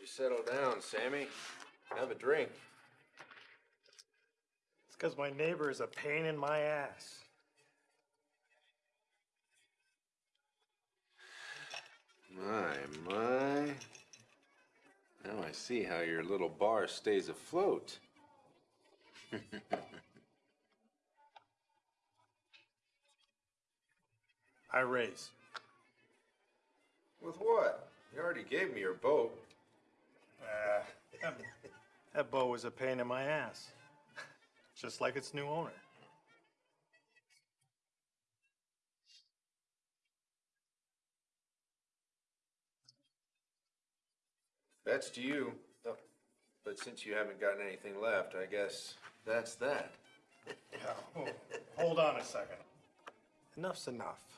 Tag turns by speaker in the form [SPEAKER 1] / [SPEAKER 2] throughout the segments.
[SPEAKER 1] you settle down, Sammy? Have a drink.
[SPEAKER 2] It's because my neighbor is a pain in my ass.
[SPEAKER 1] My, my. Now I see how your little bar stays afloat.
[SPEAKER 2] I raise.
[SPEAKER 1] With what? You already gave me your boat.
[SPEAKER 2] Uh, that, that boat was a pain in my ass. Just like its new owner.
[SPEAKER 1] That's to you. Oh, But since you haven't gotten anything left, I guess that's that.
[SPEAKER 2] Yeah, hold, hold on a second. Enough's enough.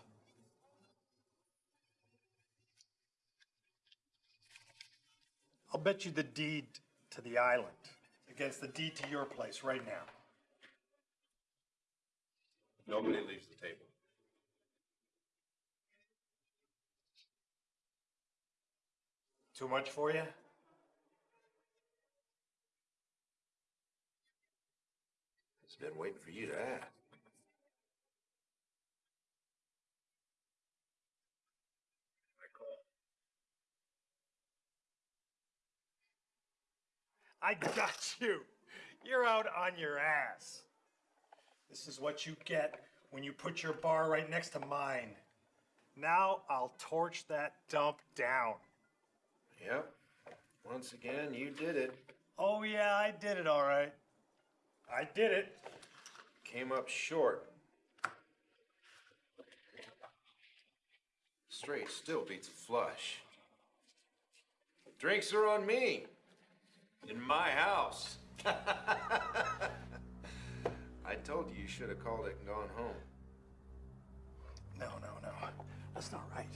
[SPEAKER 2] I'll bet you the deed to the island against the deed to your place right now.
[SPEAKER 1] Nobody leaves the table.
[SPEAKER 2] Too much for you?
[SPEAKER 1] It's been waiting for you to ask.
[SPEAKER 2] I got you. You're out on your ass. This is what you get when you put your bar right next to mine. Now I'll torch that dump down.
[SPEAKER 1] Yep. Once again, you did it.
[SPEAKER 2] Oh, yeah, I did it all right. I did it.
[SPEAKER 1] Came up short. Straight still beats a flush. Drinks are on me. In my house. I told you you should have called it and gone home.
[SPEAKER 2] No, no, no. That's not right.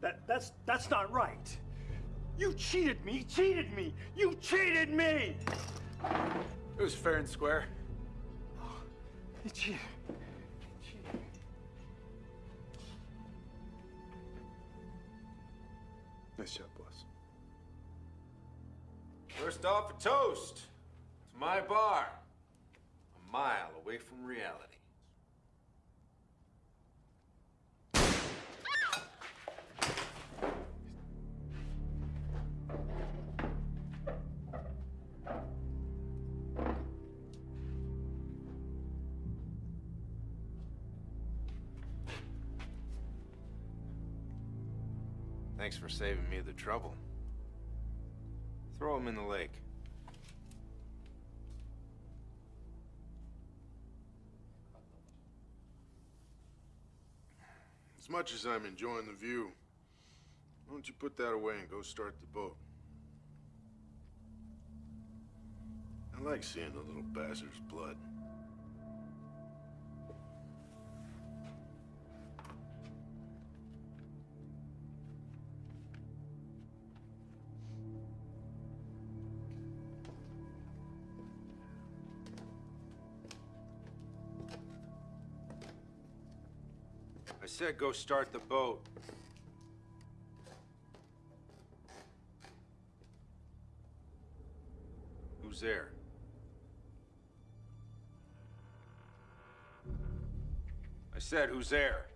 [SPEAKER 2] That that's that's not right. You cheated me, cheated me. You cheated me.
[SPEAKER 3] It was fair and square.
[SPEAKER 2] Oh, you cheated. cheated.
[SPEAKER 3] Nice job, boss.
[SPEAKER 1] First off, a toast to my bar, a mile away from reality. Thanks for saving me the trouble. Throw him in the lake.
[SPEAKER 4] As much as I'm enjoying the view, why don't you put that away and go start the boat? I like seeing the little bastard's blood.
[SPEAKER 1] Said go start the boat. Who's there? I said, who's there?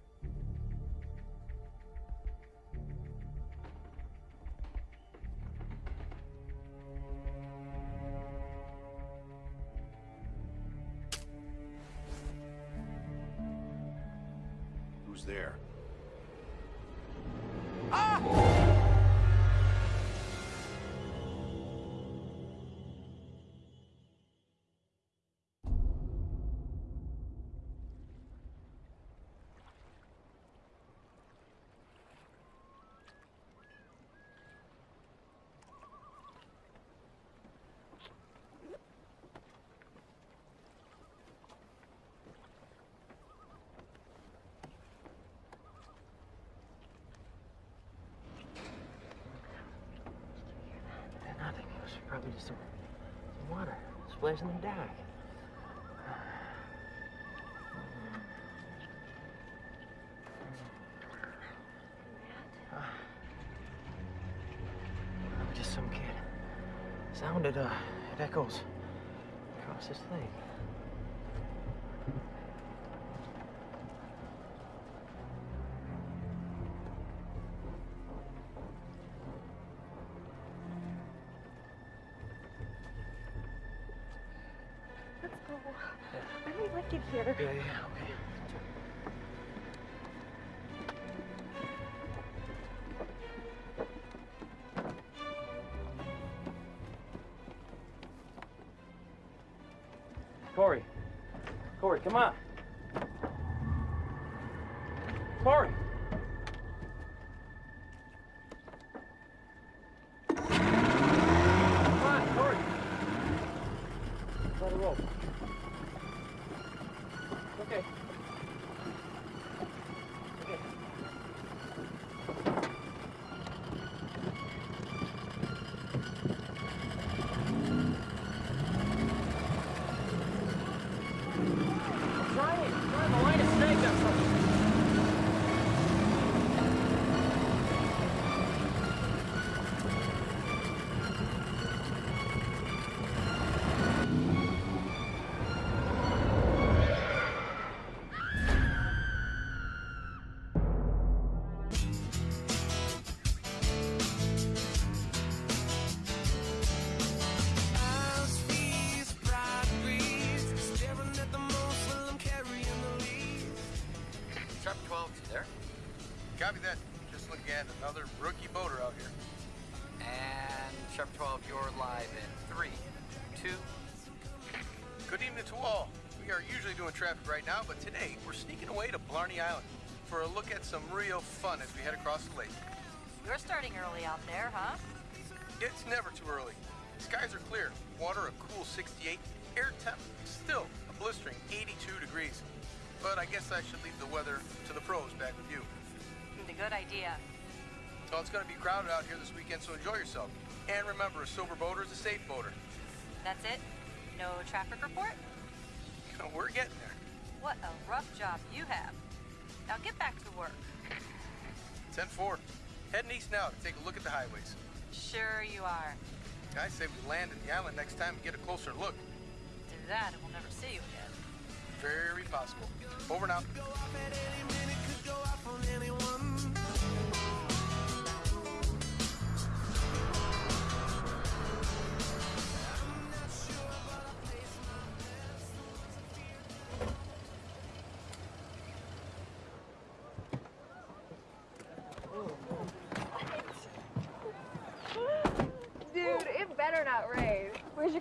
[SPEAKER 5] Probably just some, some water splashing in the dock. Probably just some kid. sounded, uh, it echoes across this thing. Okay.
[SPEAKER 6] Look some real fun as we head across the lake.
[SPEAKER 7] You're starting early out there, huh?
[SPEAKER 6] It's never too early. Skies are clear, water a cool 68, air temp still a blistering 82 degrees. But I guess I should leave the weather to the pros back with you.
[SPEAKER 7] Hmm, it's a good idea.
[SPEAKER 6] Well, it's going to be crowded out here this weekend, so enjoy yourself. And remember, a sober boater is a safe boater.
[SPEAKER 7] That's it? No traffic report?
[SPEAKER 6] We're getting there.
[SPEAKER 7] What a rough job you have. Now get back to work.
[SPEAKER 6] 10-4. Heading east now to take a look at the highways.
[SPEAKER 7] Sure you are.
[SPEAKER 6] I say we land in the island next time and get a closer look.
[SPEAKER 7] Do that and we'll never see you again.
[SPEAKER 6] Very possible. Over now.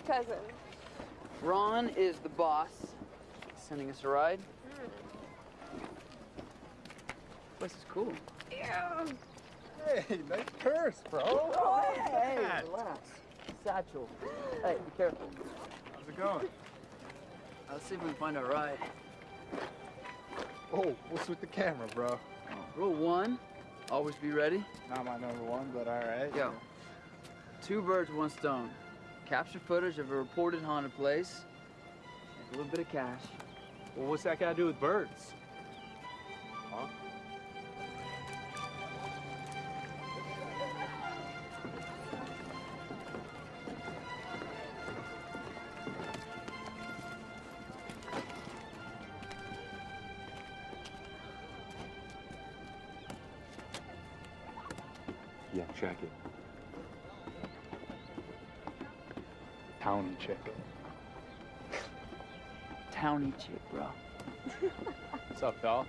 [SPEAKER 8] Cousin?
[SPEAKER 9] Ron is the boss. Sending us a ride. Hmm. This is cool.
[SPEAKER 8] Yeah.
[SPEAKER 3] Hey, nice purse, bro.
[SPEAKER 9] Oh, hey, relax. Satchel. Hey, be careful.
[SPEAKER 3] How's it going?
[SPEAKER 9] Let's see if we can find a ride.
[SPEAKER 3] Oh, what's with the camera, bro? Oh.
[SPEAKER 9] Rule one, always be ready.
[SPEAKER 3] Not my number one, but all right.
[SPEAKER 9] Go. Two birds, one stone. Capture footage of a reported haunted place. A little bit of cash.
[SPEAKER 3] Well, what's that got to do with birds? Huh? Yeah, check it. Towny chick.
[SPEAKER 9] Towny chick, bro.
[SPEAKER 3] What's up, pal?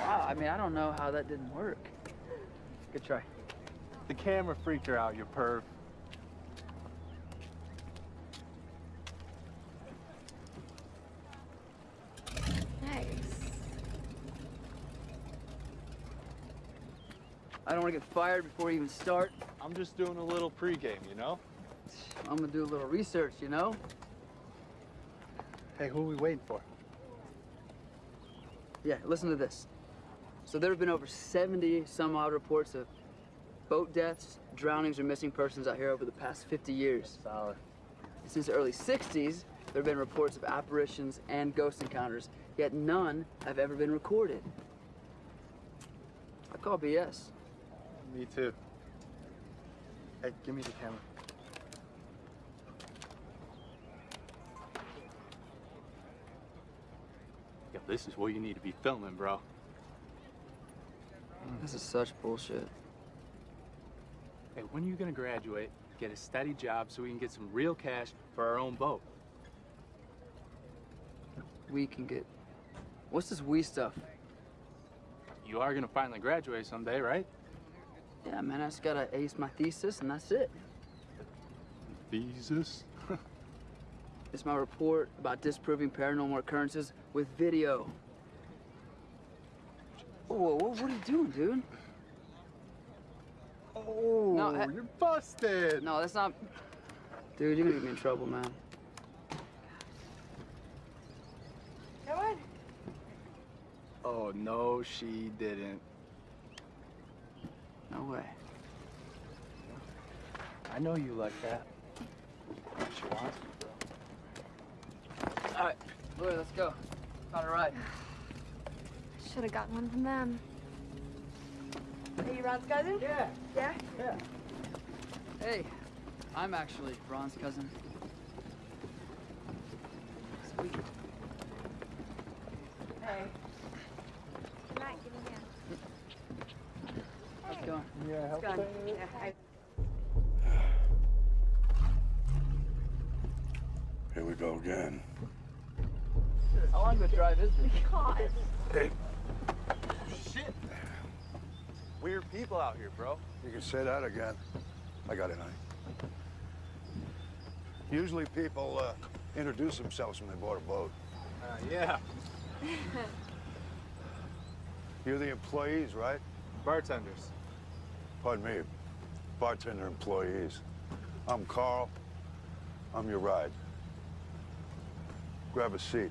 [SPEAKER 9] Wow, I mean, I don't know how that didn't work. Good try.
[SPEAKER 3] The camera freaked her out, you perv.
[SPEAKER 8] Nice.
[SPEAKER 9] I don't want to get fired before we even start.
[SPEAKER 3] I'm just doing a little pregame, you know?
[SPEAKER 9] I'm gonna do a little research, you know?
[SPEAKER 3] Hey, who are we waiting for?
[SPEAKER 9] Yeah, listen to this. So there have been over 70 some odd reports of boat deaths, drownings, or missing persons out here over the past 50 years.
[SPEAKER 3] Solid.
[SPEAKER 9] Since the early 60s, there have been reports of apparitions and ghost encounters, yet none have ever been recorded. I call BS.
[SPEAKER 3] Me too.
[SPEAKER 10] Hey, give me the camera.
[SPEAKER 3] Yo, this is what you need to be filming, bro. Hmm.
[SPEAKER 9] This is such bullshit.
[SPEAKER 3] Hey, when are you gonna graduate, get a steady job so we can get some real cash for our own boat?
[SPEAKER 9] We can get. What's this we stuff?
[SPEAKER 3] You are gonna finally graduate someday, right?
[SPEAKER 9] Yeah, man, I just gotta ace my thesis and that's it.
[SPEAKER 3] Thesis?
[SPEAKER 9] It's my report about disproving paranormal occurrences with video. Whoa, whoa, what are you doing, dude?
[SPEAKER 10] Oh,
[SPEAKER 9] No, I-
[SPEAKER 10] you're busted.
[SPEAKER 9] No, that's not. Dude, you're gonna get me in trouble, man.
[SPEAKER 8] Come on.
[SPEAKER 10] Oh, no, she didn't.
[SPEAKER 9] No way.
[SPEAKER 3] I know you like that. She wants me, bro.
[SPEAKER 9] All right, Lori, let's go. Found a ride.
[SPEAKER 8] Should have gotten one from them. Are you Ron's cousin? Yeah. Yeah?
[SPEAKER 9] Yeah. Hey, I'm actually Ron's cousin. Sweet.
[SPEAKER 8] Hey. Good night. Give me a hand.
[SPEAKER 9] How's it going?
[SPEAKER 10] Yeah, help
[SPEAKER 8] gone. Yeah, I-
[SPEAKER 4] Here we go again.
[SPEAKER 9] How long the drive is this?
[SPEAKER 8] God.
[SPEAKER 4] Hey,
[SPEAKER 10] Shit. Weird people out here, bro.
[SPEAKER 4] you can say that again. I got it, honey. Usually people uh, introduce themselves when they board a boat.
[SPEAKER 10] Uh, yeah.
[SPEAKER 4] You're the employees, right?
[SPEAKER 10] Bartenders.
[SPEAKER 4] Pardon me, bartender employees. I'm Carl. I'm your ride. Grab a seat.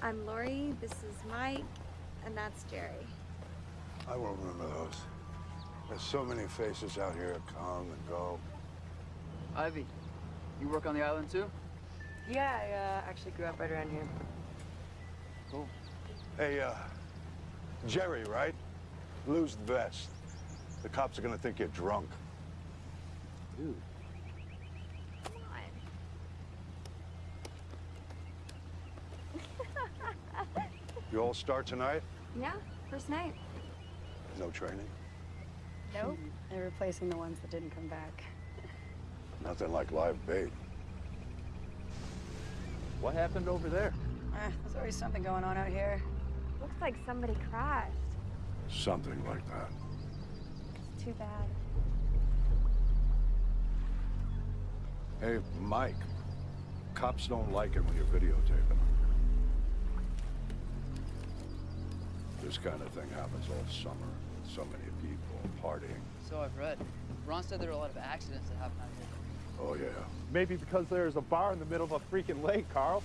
[SPEAKER 8] I'm Lori. This is Mike. And that's Jerry.
[SPEAKER 4] I won't remember those. There's so many faces out here come and go.
[SPEAKER 9] Ivy, you work on the island too?
[SPEAKER 8] Yeah, I uh, actually grew up right around here.
[SPEAKER 9] Cool.
[SPEAKER 4] Hey, uh, Jerry, right? Lose the vest. The cops are gonna think you're drunk.
[SPEAKER 3] Dude.
[SPEAKER 8] Come on.
[SPEAKER 4] You all start tonight?
[SPEAKER 8] yeah, first night.
[SPEAKER 4] No training?
[SPEAKER 11] Nope. They're replacing the ones that didn't come back.
[SPEAKER 4] Nothing like live bait.
[SPEAKER 3] What happened over there?
[SPEAKER 11] Eh, there's always something going on out here.
[SPEAKER 8] Looks like somebody crashed.
[SPEAKER 4] Something like that.
[SPEAKER 8] It's too bad.
[SPEAKER 4] Hey, Mike. Cops don't like it when you're videotaping them. This kind of thing happens all summer. So many people partying.
[SPEAKER 9] So I've read. Ron said there are a lot of accidents that happen out here.
[SPEAKER 4] Oh, yeah.
[SPEAKER 10] Maybe because there's a bar in the middle of a freaking lake, Carl.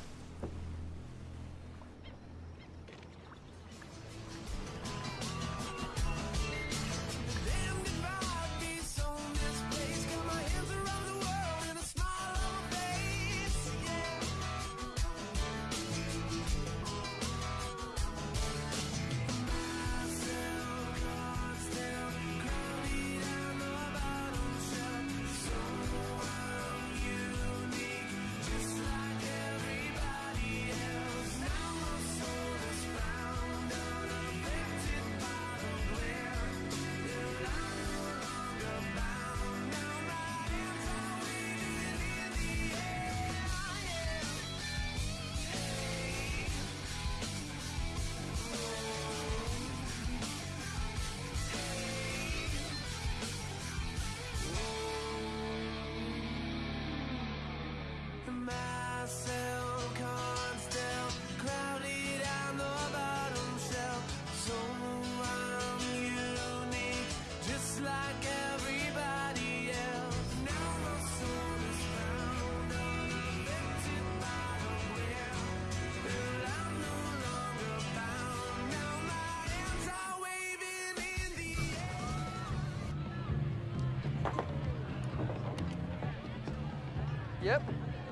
[SPEAKER 9] Yep,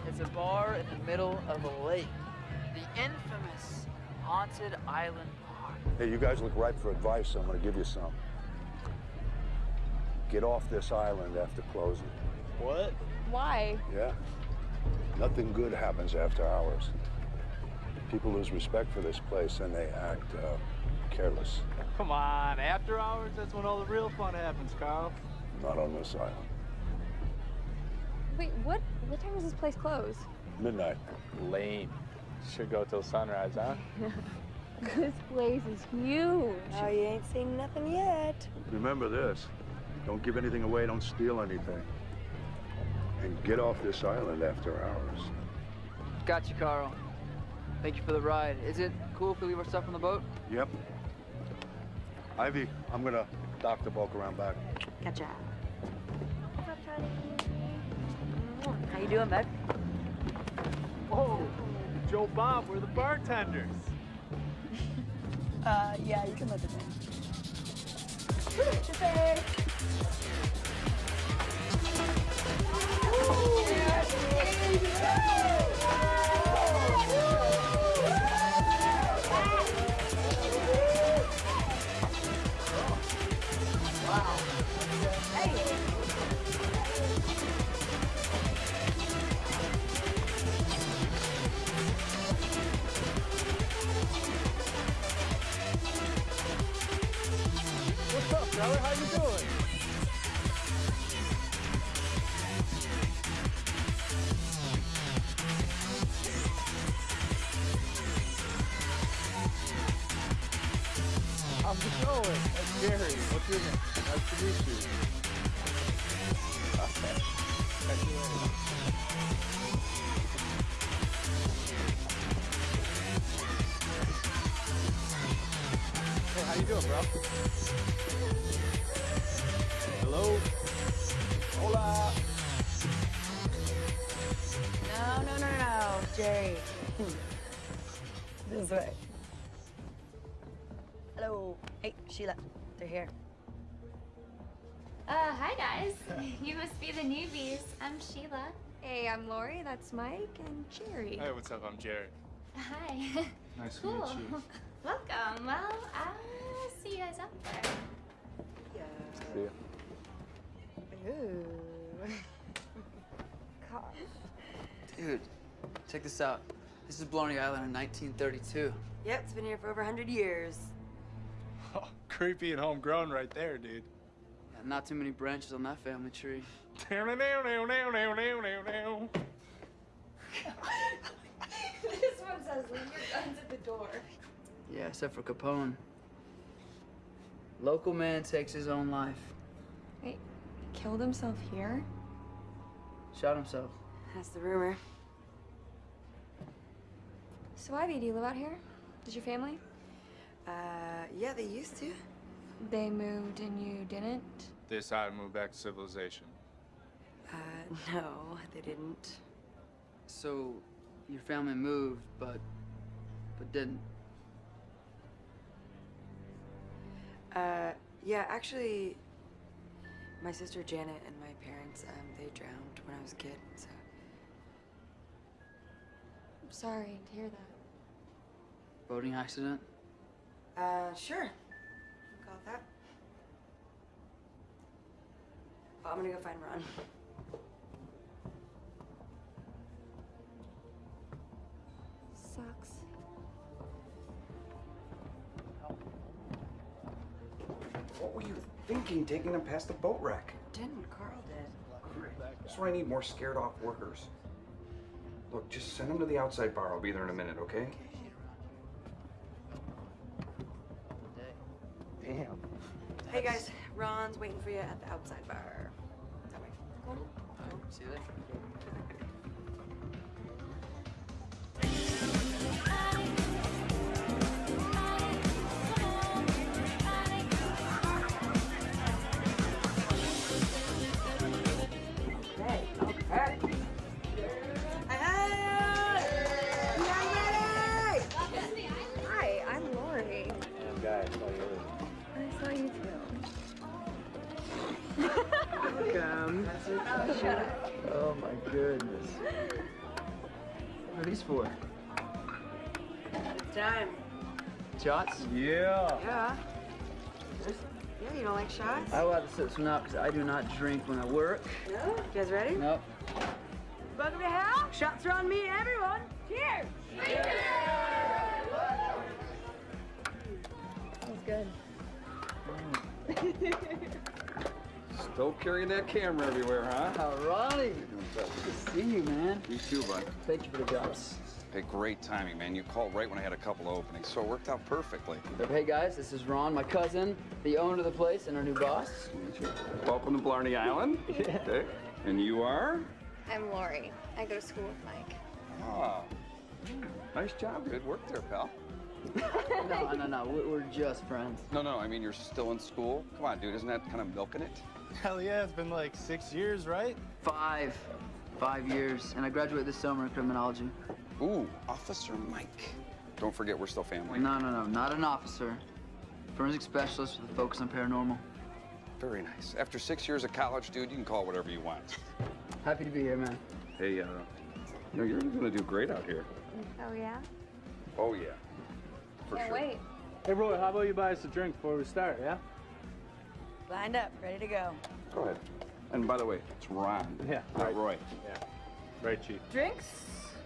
[SPEAKER 9] it's a bar in the middle of a lake. The infamous Haunted Island Bar.
[SPEAKER 4] Hey, you guys look ripe for advice. I'm gonna give you some. Get off this island after closing.
[SPEAKER 12] What?
[SPEAKER 8] Why?
[SPEAKER 4] Yeah. Nothing good happens after hours. People lose respect for this place and they act uh, careless.
[SPEAKER 13] Come on, after hours, that's when all the real fun happens, Carl.
[SPEAKER 4] Not on this island.
[SPEAKER 8] Wait, what? What time does this place close?
[SPEAKER 4] Midnight.
[SPEAKER 13] Lame. Should go till sunrise, huh?
[SPEAKER 8] this place is huge.
[SPEAKER 11] Oh, you ain't seen nothing yet.
[SPEAKER 4] Remember this. Don't give anything away, don't steal anything. And get off this island after hours.
[SPEAKER 9] Got you, Carl. Thank you for the ride. Is it cool if we leave our stuff on the boat?
[SPEAKER 4] Yep. Ivy, I'm gonna dock the bulk around back.
[SPEAKER 11] Gotcha.
[SPEAKER 8] What's up, Tony?
[SPEAKER 11] How you doing, bud?
[SPEAKER 13] Whoa, Joe Bob, we're the bartenders.
[SPEAKER 11] Uh, yeah, you can let them
[SPEAKER 13] What's up, brother? How you doing? How's it going? That's Gary. What's your name? Nice to meet you. Hey, how you doing, bro? Hello? Hola.
[SPEAKER 11] No, no, no, no, Jerry. this way. Hello. Hey, Sheila. They're here.
[SPEAKER 7] Uh, hi guys. You must be the newbies. I'm Sheila.
[SPEAKER 8] Hey, I'm Lori. That's Mike and Jerry.
[SPEAKER 13] Hey, what's up? I'm Jared.
[SPEAKER 7] Hi.
[SPEAKER 13] Nice to meet you.
[SPEAKER 7] Welcome. Well, I'll see you guys up there.
[SPEAKER 13] See ya.
[SPEAKER 11] Ooh. Gosh.
[SPEAKER 9] Dude, check this out. This is Blarney Island in 1932.
[SPEAKER 11] Yep, it's been here for over 100 years.
[SPEAKER 13] Oh, creepy and homegrown right there, dude.
[SPEAKER 9] Yeah, not too many branches on that family tree.
[SPEAKER 8] this one says leave your guns at the door.
[SPEAKER 9] Yeah, except for Capone. Local man takes his own life.
[SPEAKER 8] Wait, he killed himself here?
[SPEAKER 9] Shot himself.
[SPEAKER 11] That's the rumor.
[SPEAKER 8] So, Ivy, do you live out here? Does your family?
[SPEAKER 11] Uh, yeah, they used to.
[SPEAKER 8] They moved and you didn't?
[SPEAKER 13] They decided to move back to civilization.
[SPEAKER 11] Uh, no, they didn't.
[SPEAKER 9] So, your family moved, but but didn't.
[SPEAKER 11] Uh, yeah, actually, my sister Janet and my parents, um, they drowned when I was a kid, so.
[SPEAKER 8] I'm sorry to hear that.
[SPEAKER 9] Boating accident.
[SPEAKER 11] Uh, sure. Call it that. Oh, I'm gonna go find Ron.
[SPEAKER 8] Sucks.
[SPEAKER 14] What were you thinking taking them past the boat wreck?
[SPEAKER 11] Didn't Carl did?
[SPEAKER 14] That's why I need more scared off workers. Look, just send them to the outside bar. I'll be there in a minute, okay? Damn.
[SPEAKER 11] Hey guys, Ron's waiting for you at the outside bar. That way. Go on.
[SPEAKER 9] See you there. Welcome. Oh my goodness. What are these for?
[SPEAKER 11] It's time.
[SPEAKER 9] Shots?
[SPEAKER 13] Yeah.
[SPEAKER 11] Yeah. Yeah, you don't like shots?
[SPEAKER 9] I will have to sit this one out because I do not drink when I work.
[SPEAKER 11] No? You guys ready?
[SPEAKER 9] Nope.
[SPEAKER 8] Welcome to hell. Shots are on me, everyone. Cheers.
[SPEAKER 15] That was good.
[SPEAKER 14] Still carrying that camera everywhere, huh?
[SPEAKER 9] All right. Good to see you, man.
[SPEAKER 14] You too, bud.
[SPEAKER 9] Thank you for the jobs.
[SPEAKER 14] Hey, great timing, man. You called right when I had a couple of openings, so it worked out perfectly.
[SPEAKER 9] Hey guys, this is Ron, my cousin, the owner of the place, and our new boss.
[SPEAKER 14] Welcome to Blarney Island. Okay. And you are?
[SPEAKER 15] I'm Lori. I go to school with Mike.
[SPEAKER 14] Ah. Nice job. Good work there, pal.
[SPEAKER 9] no, no, no. We're, we're just friends.
[SPEAKER 14] No, no, I mean, you're still in school. Come on, dude. Isn't that kind of milking it?
[SPEAKER 10] Hell yeah, it's been like six years, right?
[SPEAKER 9] Five. Five years. And I graduate this summer in criminology.
[SPEAKER 14] Ooh, Officer Mike. Don't forget, we're still family.
[SPEAKER 9] No, no, no. Not an officer. Forensic specialist with a focus on paranormal.
[SPEAKER 14] Very nice. After six years of college, dude, you can call it whatever you want.
[SPEAKER 9] Happy to be here, man.
[SPEAKER 14] Hey, uh, you know, you're gonna do great out here.
[SPEAKER 15] Oh, yeah?
[SPEAKER 14] Oh, yeah. For
[SPEAKER 15] Can't
[SPEAKER 14] sure.
[SPEAKER 15] wait.
[SPEAKER 3] Hey, Roy, how about you buy us a drink before we start, yeah?
[SPEAKER 8] Lined up, ready to go.
[SPEAKER 14] Go ahead. And by the way, it's Ron.
[SPEAKER 3] Yeah.
[SPEAKER 14] Not Roy.
[SPEAKER 3] Yeah. Very cheap.
[SPEAKER 8] Drinks?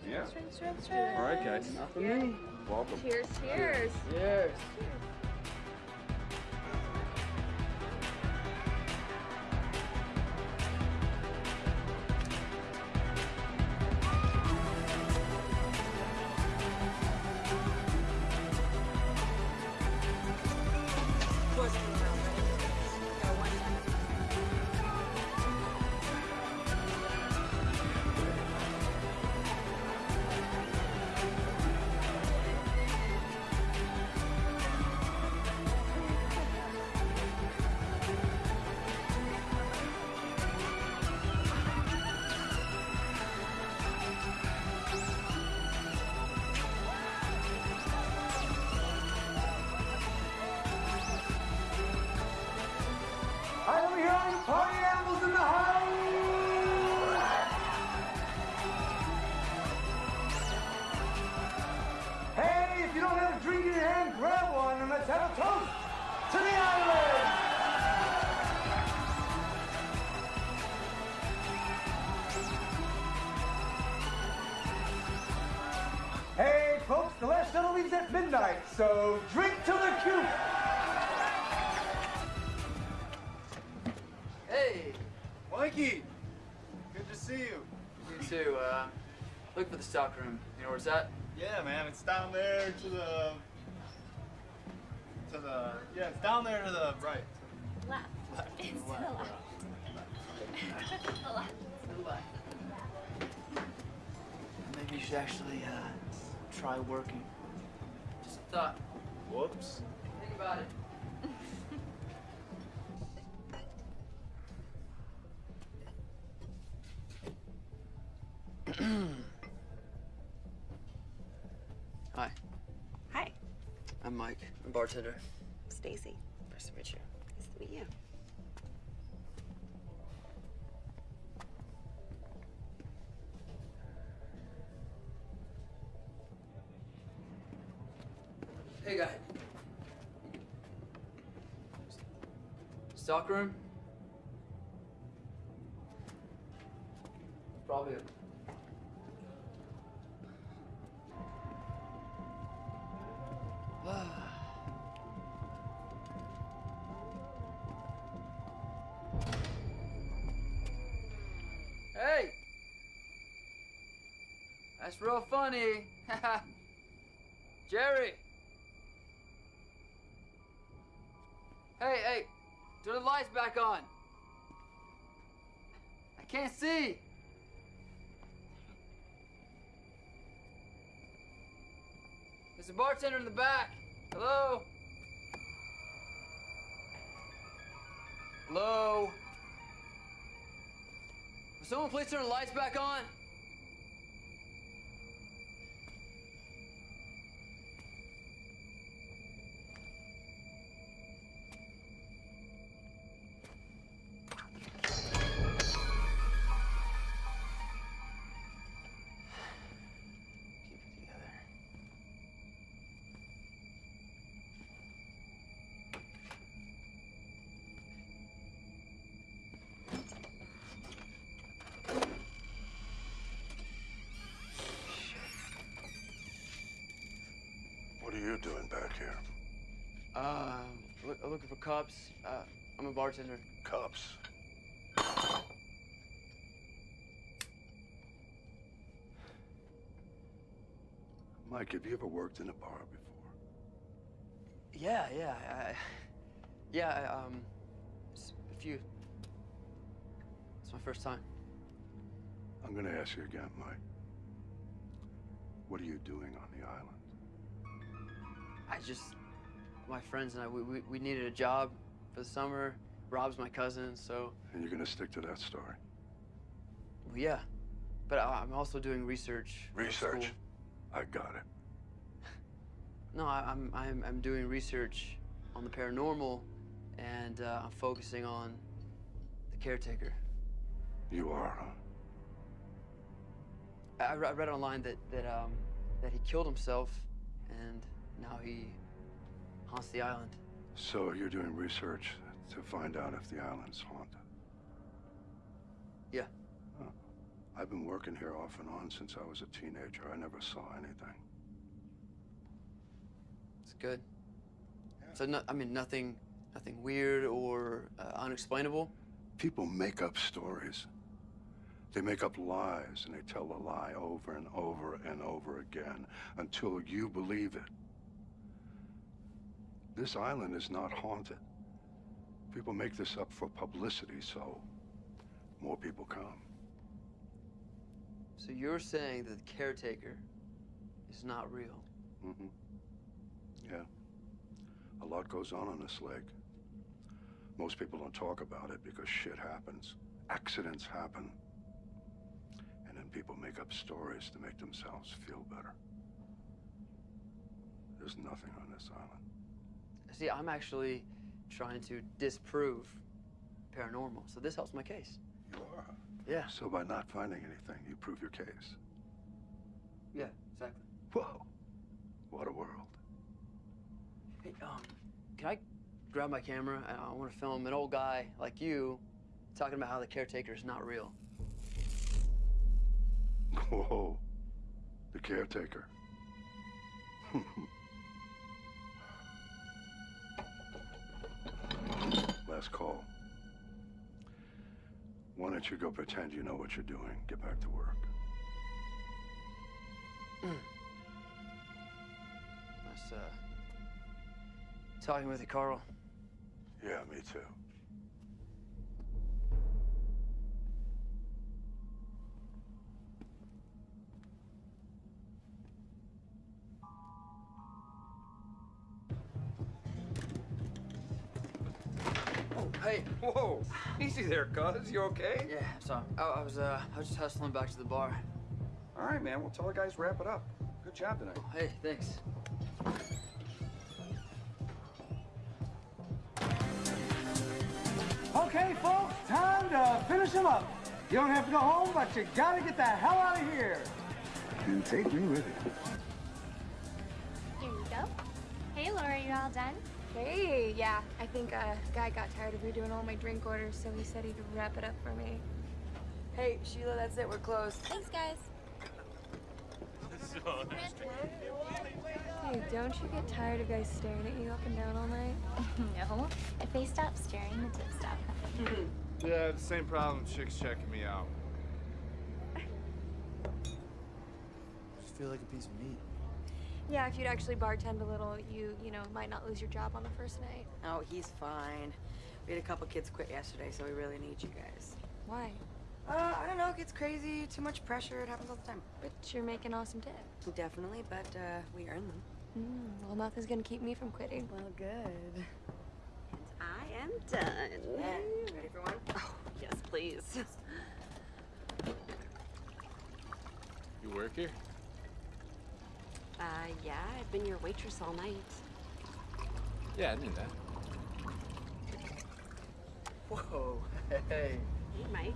[SPEAKER 14] Yeah.
[SPEAKER 8] Drinks, drinks, drinks.
[SPEAKER 14] All right, guys.
[SPEAKER 9] Not for me.
[SPEAKER 14] Welcome.
[SPEAKER 15] Cheers, cheers.
[SPEAKER 9] Cheers.
[SPEAKER 16] I leaves at midnight, so drink to the cube. cute!
[SPEAKER 9] Hey.
[SPEAKER 10] Mikey, good to see you.
[SPEAKER 9] You too. Uh, look for the stock room. You know where it's at?
[SPEAKER 10] Yeah, man, it's down there to the. To the. Yeah, it's down there to the right.
[SPEAKER 15] Left.
[SPEAKER 10] Left.
[SPEAKER 15] It's to the
[SPEAKER 10] Left.
[SPEAKER 15] left. the left.
[SPEAKER 9] Maybe you should actually uh, try working. Just a thought.
[SPEAKER 10] Whoops.
[SPEAKER 9] Think about it. Hi.
[SPEAKER 11] Hi.
[SPEAKER 9] I'm Mike. I'm bartender.
[SPEAKER 11] Stacy. Nice to meet you. Nice to meet you.
[SPEAKER 9] Hey, guy. Stock room? Probably. hey! That's real funny. Jerry! Hey, hey, turn the lights back on. I can't see. There's a bartender in the back. Hello? Hello? Will someone please turn the lights back on?
[SPEAKER 4] You doing back here?
[SPEAKER 9] Uh, look, looking for cups. Uh, I'm a bartender.
[SPEAKER 4] Cups? Mike, have you ever worked in a bar before?
[SPEAKER 9] Yeah, yeah, I, yeah. I, um, a few. It's my first time.
[SPEAKER 4] I'm gonna ask you again, Mike. What are you doing on the island?
[SPEAKER 9] I just, my friends and I, we, we, we needed a job for the summer. Rob's my cousin, so
[SPEAKER 4] And you're gonna stick to that story?
[SPEAKER 9] well, yeah. But I, I'm also doing research.
[SPEAKER 4] Research? I got it.
[SPEAKER 9] No, I, I'm, I'm I'm doing research on the paranormal, and uh, I'm focusing on the caretaker.
[SPEAKER 4] You are, huh?
[SPEAKER 9] I read online that that um that he killed himself, and now he haunts the island.
[SPEAKER 4] So you're doing research to find out if the island's haunted?
[SPEAKER 9] Yeah.
[SPEAKER 4] Huh. I've been working here off and on since I was a teenager. I never saw anything.
[SPEAKER 9] It's good. So no, I mean nothing, nothing weird or uh, unexplainable.
[SPEAKER 4] People make up stories. They make up lies and they tell the lie over and over and over again until you believe it. This island is not haunted. People make this up for publicity so more people come.
[SPEAKER 9] So you're saying that the caretaker is not real?
[SPEAKER 4] Mm-hmm. Yeah. A lot goes on on this lake. Most people don't talk about it because shit happens. Accidents happen. And then people make up stories to make themselves feel better. There's nothing on this island.
[SPEAKER 9] See, I'm actually trying to disprove paranormal, so this helps my case.
[SPEAKER 4] You are?
[SPEAKER 9] Yeah.
[SPEAKER 4] So by not finding anything, you prove your case.
[SPEAKER 9] Yeah, exactly.
[SPEAKER 4] Whoa. What a world.
[SPEAKER 9] Hey, um, can I grab my camera? I, I want to film an old guy like you talking about how the caretaker is not real.
[SPEAKER 4] Whoa. The caretaker. Last call. Why don't you go pretend you know what you're doing? Get back to work.
[SPEAKER 9] Nice, uh, talking with you, Carl.
[SPEAKER 4] Yeah, me too.
[SPEAKER 9] Hey.
[SPEAKER 14] Whoa, easy there, cuz. You okay?
[SPEAKER 9] Yeah, sorry. I, I was, uh, I was just hustling back to the bar.
[SPEAKER 14] All right, man. Well, tell the guys wrap it up. Good job tonight.
[SPEAKER 9] Hey, thanks.
[SPEAKER 16] Okay, folks, time to finish him up. You don't have to go home, but you gotta get the hell out of here.
[SPEAKER 4] And take me with you.
[SPEAKER 15] Here you go. Hey, Laura, you all done?
[SPEAKER 8] Hey, yeah. I think uh, guy got tired of redoing all my drink orders, so he said he'd wrap it up for me.
[SPEAKER 11] Hey, Sheila, that's it. We're closed.
[SPEAKER 15] Thanks, guys.
[SPEAKER 8] Hey, don't you get tired of guys staring at you up and down all night?
[SPEAKER 15] no. If they stop staring, the tips stop coming.
[SPEAKER 10] Yeah, the same problem. Chicks checking me out.
[SPEAKER 13] I Just feel like a piece of meat.
[SPEAKER 8] Yeah, if you'd actually bartend a little, you, you know, might not lose your job on the first night.
[SPEAKER 11] Oh, he's fine. We had a couple kids quit yesterday, so we really need you guys.
[SPEAKER 8] Why?
[SPEAKER 11] Uh, I don't know. It gets crazy. Too much pressure. It happens all the time.
[SPEAKER 8] But you're making awesome tips.
[SPEAKER 11] Definitely, but uh, we earn them.
[SPEAKER 8] Mm, well, nothing's gonna keep me from quitting.
[SPEAKER 11] Well, good.
[SPEAKER 17] And I am done.
[SPEAKER 11] Ready for one?
[SPEAKER 17] Oh, yes, please.
[SPEAKER 3] You work here?
[SPEAKER 17] Uh, yeah, I've been your waitress all night.
[SPEAKER 3] Yeah, I knew that.
[SPEAKER 9] Whoa. Hey.
[SPEAKER 17] Hey, Mike.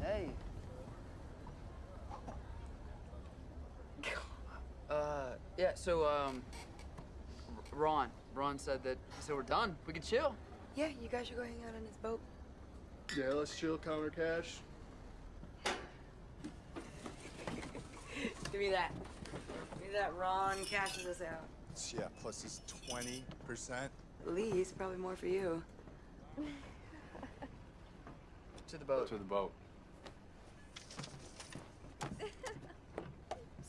[SPEAKER 9] Hey. Uh, yeah, so, um, Ron. Ron said that, so we're done. We can chill.
[SPEAKER 11] Yeah, you guys should go hang out on his boat.
[SPEAKER 10] Yeah, let's chill, counter cash.
[SPEAKER 11] Give me that. Give me that Ron cashes us out.
[SPEAKER 13] Yeah, plus this 20%.
[SPEAKER 11] At least, probably more for you.
[SPEAKER 9] To the boat.
[SPEAKER 3] To the boat.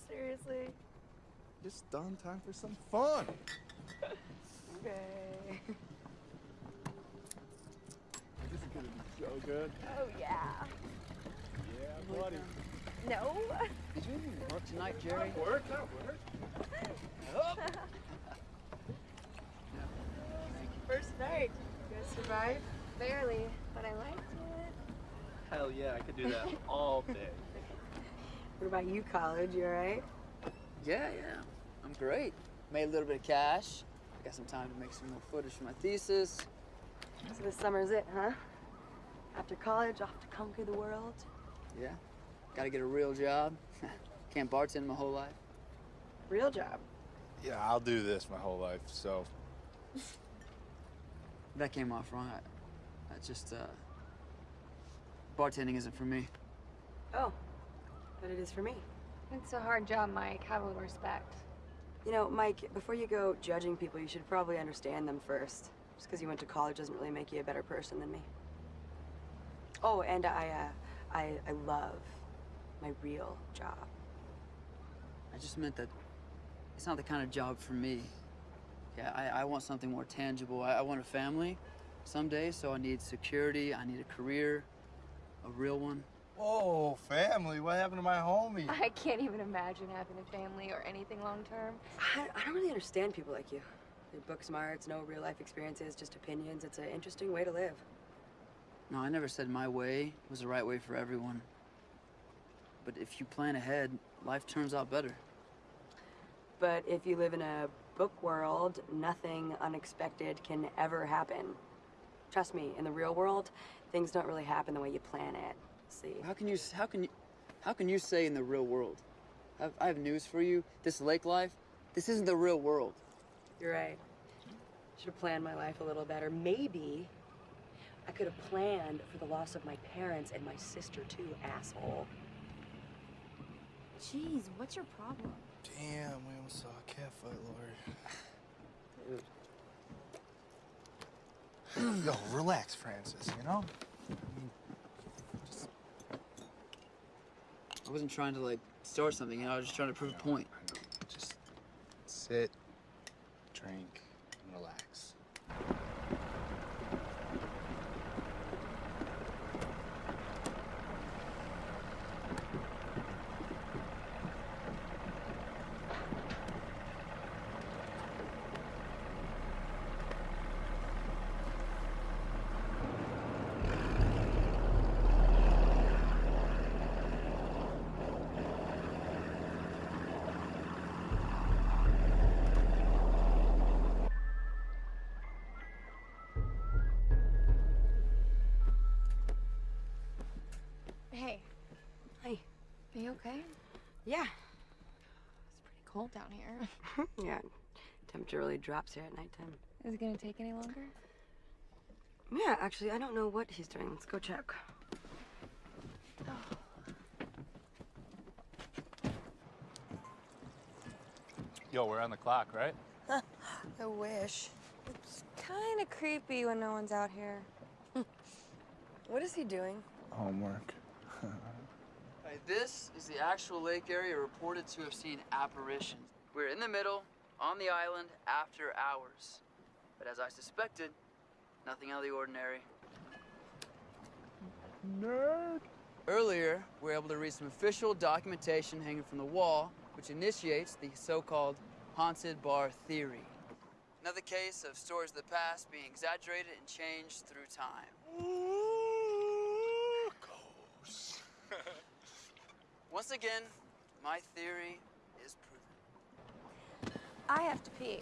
[SPEAKER 8] Seriously.
[SPEAKER 13] Just done time for some fun.
[SPEAKER 8] Okay.
[SPEAKER 13] This is gonna be so good.
[SPEAKER 8] Oh yeah.
[SPEAKER 13] Yeah, buddy.
[SPEAKER 8] No.
[SPEAKER 9] Did you even work tonight, Jerry?
[SPEAKER 13] Work, that work.
[SPEAKER 8] First night. You guys survived? Barely, but I liked it.
[SPEAKER 3] Hell yeah, I could do that all day.
[SPEAKER 11] What about you, college? You alright?
[SPEAKER 9] Yeah, yeah. I'm great. Made a little bit of cash. Got some time to make some more footage for my thesis.
[SPEAKER 11] So this summer's it, huh? After college, off to conquer the world.
[SPEAKER 9] Yeah. Gotta get a real job. Can't bartend my whole life.
[SPEAKER 11] Real job.
[SPEAKER 13] Yeah, I'll do this my whole life, so.
[SPEAKER 9] That came off wrong. I, I just, uh. Bartending isn't for me.
[SPEAKER 11] Oh, but it is for me.
[SPEAKER 8] It's a hard job, Mike. Have a little respect.
[SPEAKER 11] You know, Mike, before you go judging people, you should probably understand them first. Just because you went to college doesn't really make you a better person than me. Oh, and I, uh, I, I love my real job.
[SPEAKER 9] I just meant that it's not the kind of job for me. Yeah, I, I want something more tangible. I, I want a family someday, so I need security, I need a career, a real one.
[SPEAKER 10] Oh, family. What happened to my homie?
[SPEAKER 8] I can't even imagine having a family or anything long term.
[SPEAKER 11] I, I don't really understand people like you. You're book smarts, no real life experiences, just opinions. It's an interesting way to live.
[SPEAKER 9] No, I never said my way was the right way for everyone. But if you plan ahead, life turns out better.
[SPEAKER 11] But if you live in a book world, nothing unexpected can ever happen. Trust me, in the real world, things don't really happen the way you plan it. See?
[SPEAKER 9] How can you? How can you? How can you say in the real world? I've, I have news for you. This lake life, this isn't the real world.
[SPEAKER 11] You're right. Should have planned my life a little better. Maybe I could have planned for the loss of my parents and my sister too, asshole.
[SPEAKER 8] Jeez, what's your problem?
[SPEAKER 13] Damn, we almost saw a cat fight, Lord. Yo, relax, Francis, you know?
[SPEAKER 9] I wasn't trying to like start something. You know, I was just trying to prove a point.
[SPEAKER 13] Just sit, drink, and relax.
[SPEAKER 8] Hey.
[SPEAKER 11] Hey.
[SPEAKER 8] Are you okay?
[SPEAKER 11] Yeah.
[SPEAKER 8] It's pretty cold down here.
[SPEAKER 11] yeah. Temperature really drops here at nighttime.
[SPEAKER 8] Is it gonna take any longer?
[SPEAKER 11] Yeah, actually, I don't know what he's doing. Let's go check. Oh.
[SPEAKER 3] Yo, we're on the clock, right?
[SPEAKER 8] I wish. It's kind of creepy when no one's out here.
[SPEAKER 11] What is he doing?
[SPEAKER 13] Homework.
[SPEAKER 9] This is the actual lake area reported to have seen apparitions. We're in the middle, on the island, after hours. But as I suspected, nothing out of the ordinary.
[SPEAKER 13] Nerd.
[SPEAKER 9] Earlier, we were able to read some official documentation hanging from the wall, which initiates the so-called haunted bar theory. Another case of stories of the past being exaggerated and changed through time. Once again, my theory is proven.
[SPEAKER 8] I have to pee.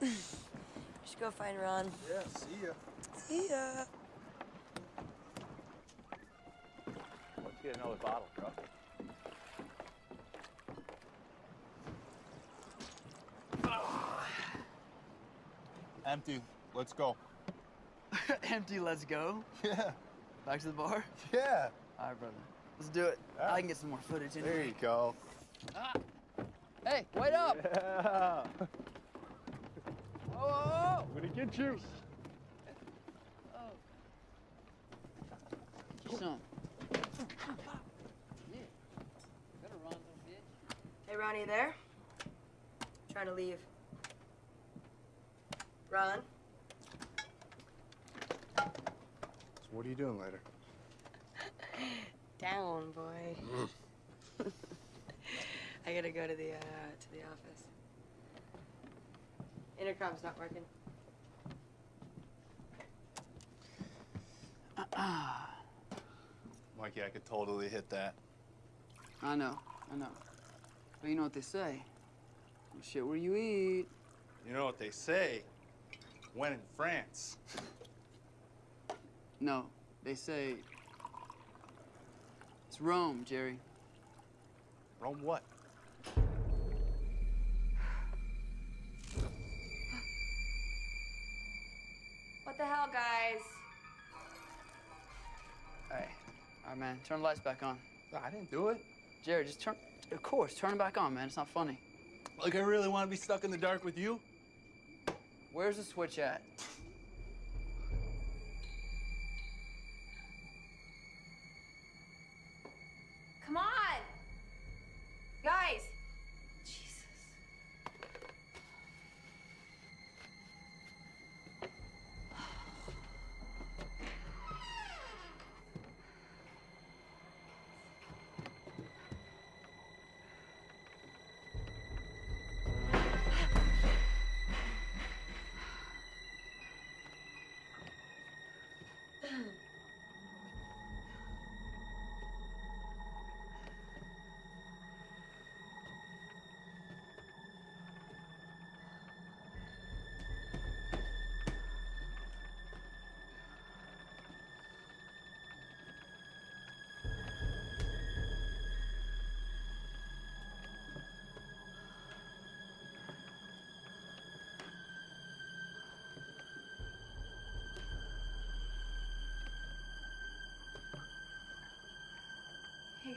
[SPEAKER 11] We should go find Ron.
[SPEAKER 13] Yeah, see ya.
[SPEAKER 11] See ya.
[SPEAKER 3] Let's get another bottle, bro.
[SPEAKER 13] Empty. Let's go.
[SPEAKER 9] Empty, let's go.
[SPEAKER 13] Yeah.
[SPEAKER 9] Back to the bar?
[SPEAKER 13] Yeah.
[SPEAKER 9] All right, brother. Let's do it. I can get some more footage in
[SPEAKER 13] There
[SPEAKER 9] here.
[SPEAKER 13] you go.
[SPEAKER 9] Ah. Hey, wait up!
[SPEAKER 13] Yeah.
[SPEAKER 9] Oh, oh,
[SPEAKER 13] I'm gonna get you.
[SPEAKER 9] oh. Get your son. Yeah. Better run, bitch.
[SPEAKER 11] Hey, Ronnie, you there? trying to leave. Ron?
[SPEAKER 14] So what are you doing later?
[SPEAKER 11] Down, boy. I gotta go to the uh, to the office. Intercom's not working.
[SPEAKER 13] Mikey, I could totally hit that.
[SPEAKER 9] I know, I know. But you know what they say? You shit where you eat.
[SPEAKER 13] You know what they say? When in France.
[SPEAKER 9] No, they say it's Rome, Jerry.
[SPEAKER 13] Rome what?
[SPEAKER 8] What the hell, guys?
[SPEAKER 9] Hey, all right, man, turn the lights back on.
[SPEAKER 13] I didn't do it.
[SPEAKER 9] Jerry, just turn. Of course, turn them back on, man. It's not funny.
[SPEAKER 13] Like I really want to be stuck in the dark with you?
[SPEAKER 9] Where's the switch at?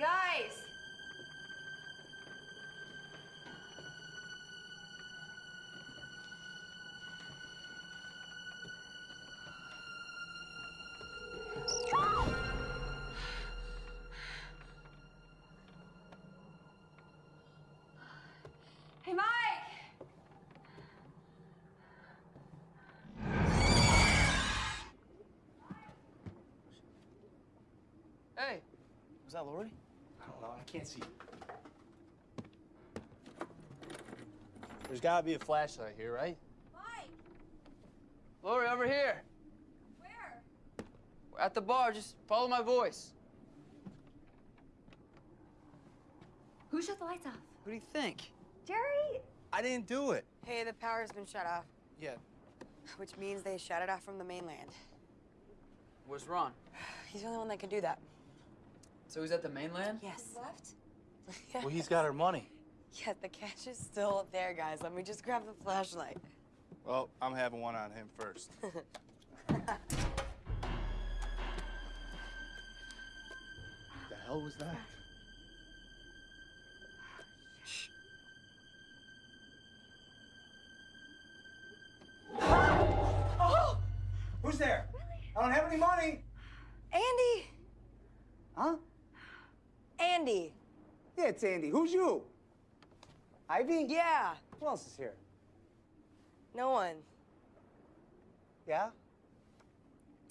[SPEAKER 8] Guys! Hey, Mike!
[SPEAKER 9] Hey, was that Lori?
[SPEAKER 10] I don't know. I can't see. There's gotta be a flashlight here, right?
[SPEAKER 9] Lori, over here.
[SPEAKER 8] Where?
[SPEAKER 9] We're at the bar. Just follow my voice.
[SPEAKER 8] Who shut the lights off?
[SPEAKER 9] Who do you think?
[SPEAKER 8] Jerry!
[SPEAKER 10] I didn't do it.
[SPEAKER 11] Hey, the power's been shut off,
[SPEAKER 10] Yeah.
[SPEAKER 11] which means they shut it off from the mainland.
[SPEAKER 9] Where's Ron?
[SPEAKER 11] He's the only one that can do that.
[SPEAKER 9] So he's at the mainland?
[SPEAKER 11] Yes.
[SPEAKER 8] Left?
[SPEAKER 10] Well, he's got our money.
[SPEAKER 11] Yeah, the cash is still up there, guys. Let me just grab the flashlight.
[SPEAKER 13] Well, I'm having one on him first. the hell was that?
[SPEAKER 16] Oh! Who's there? I don't have any money.
[SPEAKER 11] Andy!
[SPEAKER 16] Huh?
[SPEAKER 11] Andy!
[SPEAKER 16] Yeah, it's Andy. Who's you? Ivy?
[SPEAKER 11] Yeah.
[SPEAKER 16] Who else is here?
[SPEAKER 11] No one.
[SPEAKER 16] Yeah?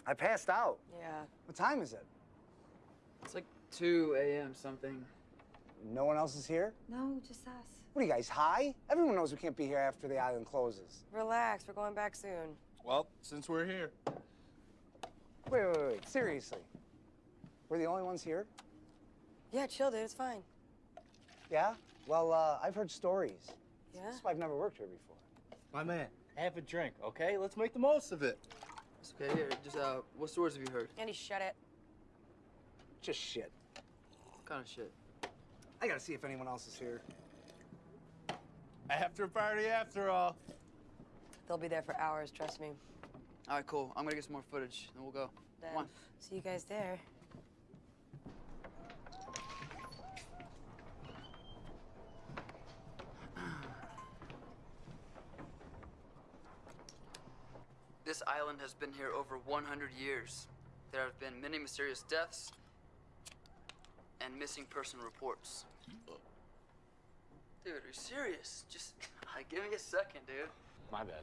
[SPEAKER 16] I passed out.
[SPEAKER 11] Yeah.
[SPEAKER 16] What time is it?
[SPEAKER 9] It's like 2 a.m. something.
[SPEAKER 16] No one else is here?
[SPEAKER 8] No, just us.
[SPEAKER 16] What are you guys, high? Everyone knows we can't be here after the island closes.
[SPEAKER 11] Relax, we're going back soon.
[SPEAKER 13] Well, since we're here.
[SPEAKER 16] Wait, wait, wait. Seriously. We're the only ones here?
[SPEAKER 11] Yeah, chill, dude. It's fine.
[SPEAKER 16] Yeah? Well, uh, I've heard stories.
[SPEAKER 11] Yeah?
[SPEAKER 16] That's why I've never worked here before.
[SPEAKER 10] My man, have a drink, okay? Let's make the most of it.
[SPEAKER 9] It's okay. Here, just uh, what stories have you heard?
[SPEAKER 11] Andy, shut it.
[SPEAKER 16] Just shit.
[SPEAKER 9] What kind of shit?
[SPEAKER 16] I gotta see if anyone else is here.
[SPEAKER 13] After party, after all.
[SPEAKER 11] They'll be there for hours, trust me.
[SPEAKER 9] All right, cool. I'm gonna get some more footage, then we'll go.
[SPEAKER 11] Then
[SPEAKER 9] Come on.
[SPEAKER 11] see you guys there.
[SPEAKER 9] Island has been here over 100 years. There have been many mysterious deaths and missing person reports. Dude, are you serious? Just give me a second, dude.
[SPEAKER 3] My bad.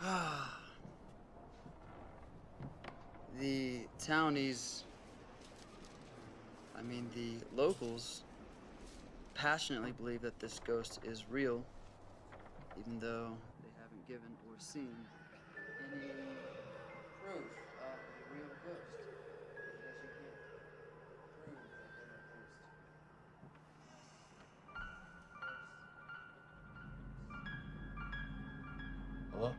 [SPEAKER 9] the townies, I mean, the locals, passionately believe that this ghost is real, even though they haven't given or seen any proof of a real ghost.
[SPEAKER 3] Hello?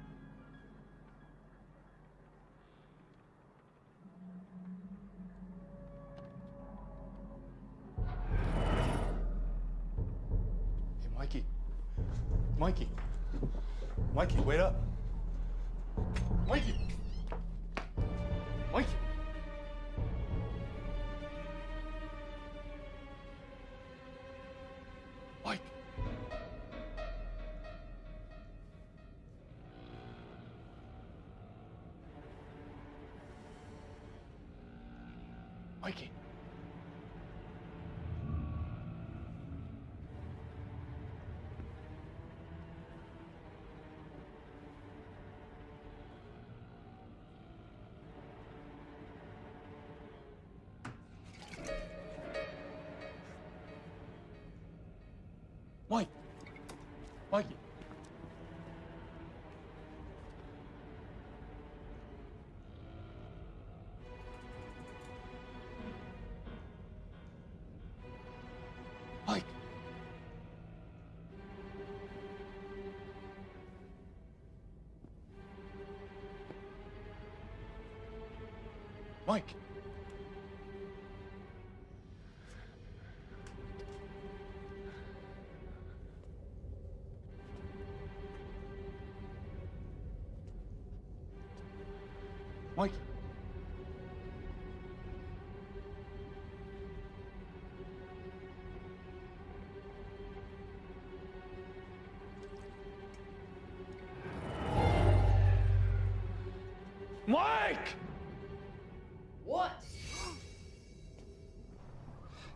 [SPEAKER 13] Hey, Mikey. Mikey. Mikey, wait up. Mikey.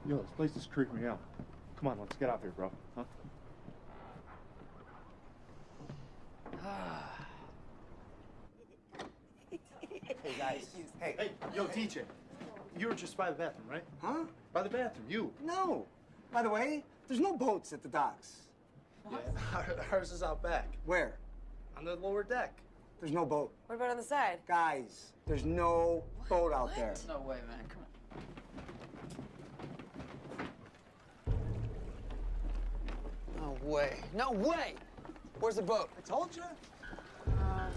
[SPEAKER 13] Yo, this place is creeping me out. Come on, let's get out of here, bro. Huh?
[SPEAKER 16] Hey, guys. Hey.
[SPEAKER 13] Hey, yo, DJ. You were just by the bathroom, right?
[SPEAKER 16] Huh?
[SPEAKER 13] By the bathroom, you.
[SPEAKER 16] No. By the way, there's no boats at the docks. What?
[SPEAKER 13] Yeah, ours is out back.
[SPEAKER 16] Where?
[SPEAKER 13] On the lower deck.
[SPEAKER 16] There's no boat.
[SPEAKER 11] What about on the side?
[SPEAKER 16] Guys, there's no boat out there.
[SPEAKER 9] No way, man. Come on. Way. No way! Where's the boat?
[SPEAKER 16] I told you.
[SPEAKER 11] Oh, Ron,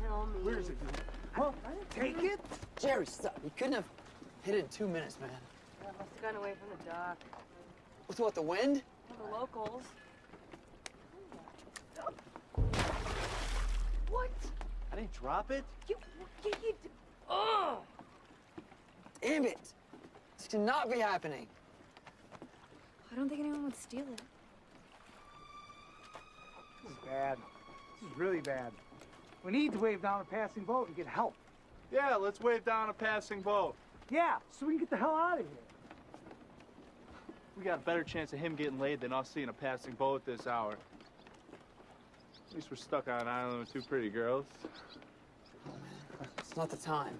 [SPEAKER 11] kill me.
[SPEAKER 16] Where is it? Huh? Take it?
[SPEAKER 9] Jerry, stop. You couldn't have hit it in two minutes, man.
[SPEAKER 11] I must have gone away from the dock.
[SPEAKER 9] With what, the wind?
[SPEAKER 11] The locals.
[SPEAKER 13] What? I didn't drop it.
[SPEAKER 11] You, you, you, oh!
[SPEAKER 9] Damn it! This cannot be happening.
[SPEAKER 8] I don't think anyone would steal it.
[SPEAKER 16] This is bad. This is really bad. We need to wave down a passing boat and get help.
[SPEAKER 13] Yeah, let's wave down a passing boat.
[SPEAKER 16] Yeah, so we can get the hell out of here.
[SPEAKER 13] We got a better chance of him getting laid than us seeing a passing boat at this hour. At least we're stuck on an island with two pretty girls.
[SPEAKER 9] It's not the time.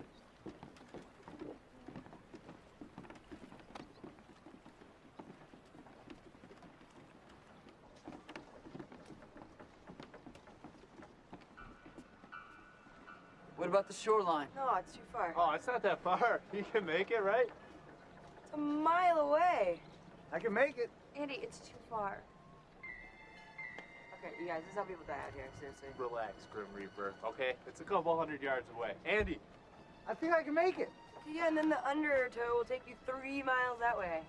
[SPEAKER 9] About the shoreline?
[SPEAKER 11] No, it's too far.
[SPEAKER 13] Oh, it's not that far. You can make it, right?
[SPEAKER 11] It's a mile away.
[SPEAKER 16] I can make it.
[SPEAKER 11] Andy, it's too far. Okay, you guys, this is how people die out here, seriously.
[SPEAKER 13] Relax, Grim Reaper. Okay, it's a couple hundred yards away. Andy,
[SPEAKER 16] I think I can make it.
[SPEAKER 11] Yeah, and then the undertow will take you three miles that way.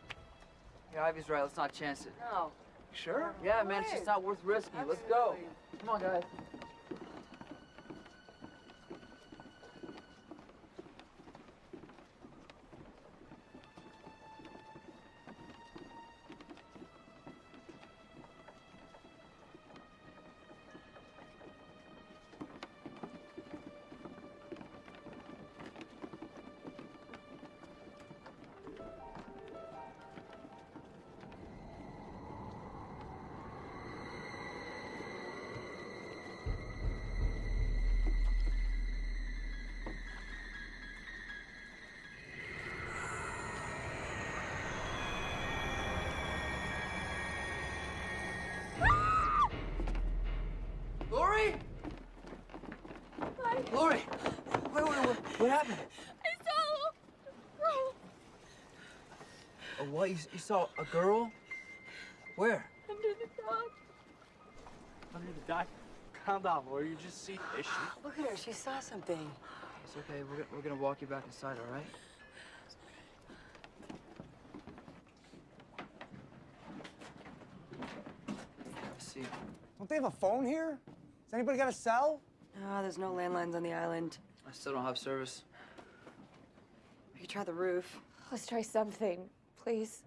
[SPEAKER 9] Yeah, Ivy's right. Let's not chance it.
[SPEAKER 11] No.
[SPEAKER 16] Sure?
[SPEAKER 9] Yeah, man, it's just not worth risking. Let's go. Come on, guys. What? You, you saw a girl? Where?
[SPEAKER 15] under the dock.
[SPEAKER 13] Under the dock? Calm down, Lori. You just see fish.
[SPEAKER 11] Look at her. She saw something.
[SPEAKER 9] It's okay. We're, gonna- we're gonna walk you back inside, all right? Let's see.
[SPEAKER 16] Don't they have a phone here? Has anybody got a cell?
[SPEAKER 11] No, there's no landlines on the island.
[SPEAKER 9] I still don't have service.
[SPEAKER 11] We could try the roof.
[SPEAKER 8] Let's try something, please.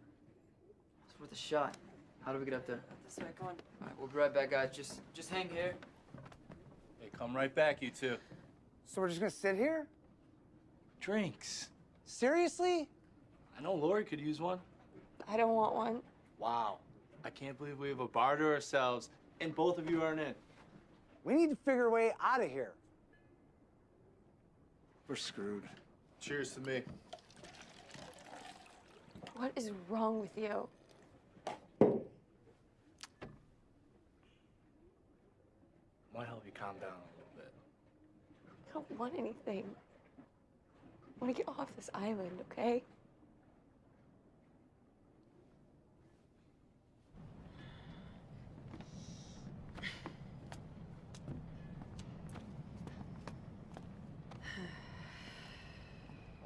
[SPEAKER 9] It's worth a shot. How do we get up there?
[SPEAKER 11] This way, come on.
[SPEAKER 9] All right, we'll be right back, guys. Just, just hang here.
[SPEAKER 13] Hey, come right back, you two.
[SPEAKER 16] So we're just gonna sit here?
[SPEAKER 13] Drinks.
[SPEAKER 16] Seriously?
[SPEAKER 13] I know Lori could use one.
[SPEAKER 8] I don't want one.
[SPEAKER 13] Wow. I can't believe we have a bar to ourselves and both of you aren't in.
[SPEAKER 16] We need to figure a way out of here.
[SPEAKER 13] We're screwed. Cheers to me.
[SPEAKER 8] What is wrong with you?
[SPEAKER 13] Might help you calm down a little bit.
[SPEAKER 8] I don't want anything. I want to get off this island, okay?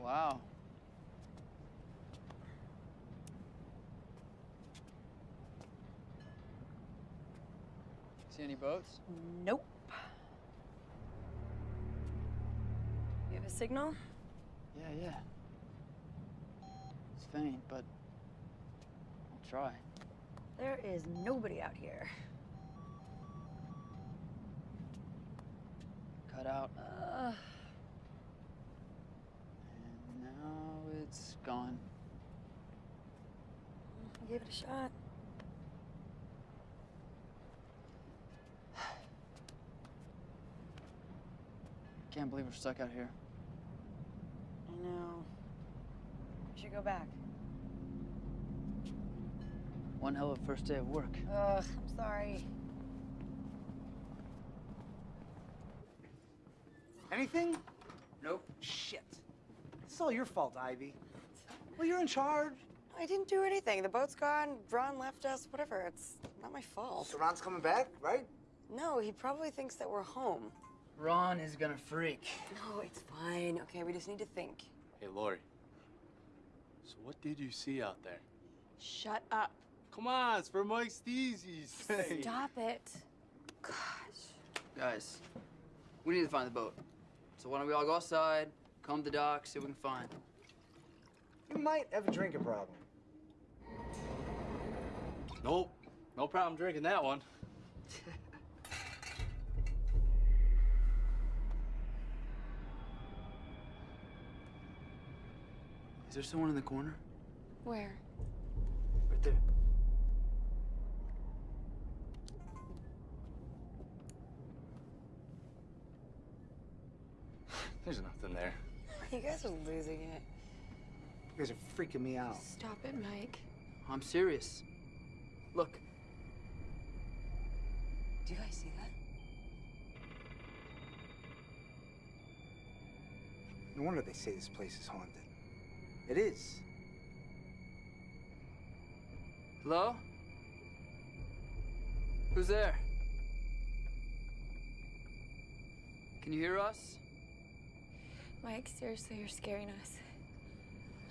[SPEAKER 9] Wow. See any boats?
[SPEAKER 11] Nope. You have a signal?
[SPEAKER 9] Yeah, yeah. It's faint, but I'll try.
[SPEAKER 11] There is nobody out here.
[SPEAKER 9] Cut out.
[SPEAKER 11] Uh,
[SPEAKER 9] And now it's gone.
[SPEAKER 11] give it a shot.
[SPEAKER 9] I can't believe we're stuck out here.
[SPEAKER 11] I know. We should go back.
[SPEAKER 9] One hell of a first day of work.
[SPEAKER 11] Ugh, I'm sorry.
[SPEAKER 16] Anything?
[SPEAKER 9] Nope.
[SPEAKER 16] Shit. It's all your fault, Ivy. Well, you're in charge.
[SPEAKER 11] I didn't do anything. The boat's gone. Ron left us. Whatever. It's not my fault.
[SPEAKER 16] So Ron's coming back, right?
[SPEAKER 11] No, he probably thinks that we're home.
[SPEAKER 9] Ron is gonna freak.
[SPEAKER 11] No, it's fine. Okay, we just need to think.
[SPEAKER 13] Hey, Lori. So what did you see out there?
[SPEAKER 8] Shut up.
[SPEAKER 13] Come on, it's for Mike Steezy's.
[SPEAKER 8] Stop it. Gosh.
[SPEAKER 9] Guys, we need to find the boat. So why don't we all go outside, come to the dock, see what we can find.
[SPEAKER 16] You might have a drinking problem.
[SPEAKER 13] Nope. No problem drinking that one.
[SPEAKER 9] Is there someone in the corner?
[SPEAKER 8] Where?
[SPEAKER 9] Right there.
[SPEAKER 13] There's nothing there.
[SPEAKER 11] You guys are losing it.
[SPEAKER 16] You guys are freaking me out.
[SPEAKER 8] Stop it, Mike.
[SPEAKER 9] I'm serious. Look,
[SPEAKER 11] Do you guys see that?
[SPEAKER 16] No wonder they say this place is haunted. It is.
[SPEAKER 9] hello? Who's there? Can you hear us?
[SPEAKER 8] Mike, seriously, you're scaring us.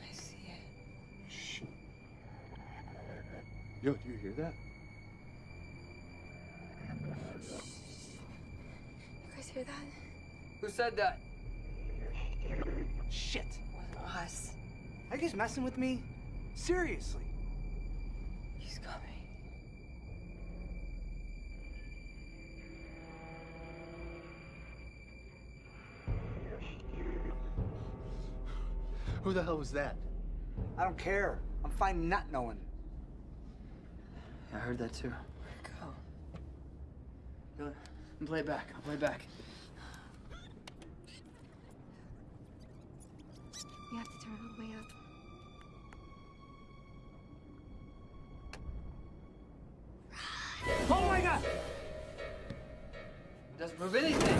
[SPEAKER 11] I see it.
[SPEAKER 4] Shh.
[SPEAKER 13] Yo, do you hear that?
[SPEAKER 8] You guys hear that?
[SPEAKER 9] Who said that?
[SPEAKER 16] Shit.
[SPEAKER 11] Wasn't us.
[SPEAKER 16] Are you guys messing with me? Seriously.
[SPEAKER 11] He's coming.
[SPEAKER 13] Who the hell was that?
[SPEAKER 16] I don't care. I'm fine not knowing.
[SPEAKER 9] I heard that too.
[SPEAKER 11] Go.
[SPEAKER 9] Go. And play it back. I'll play it back.
[SPEAKER 8] We have to turn
[SPEAKER 9] Move anything.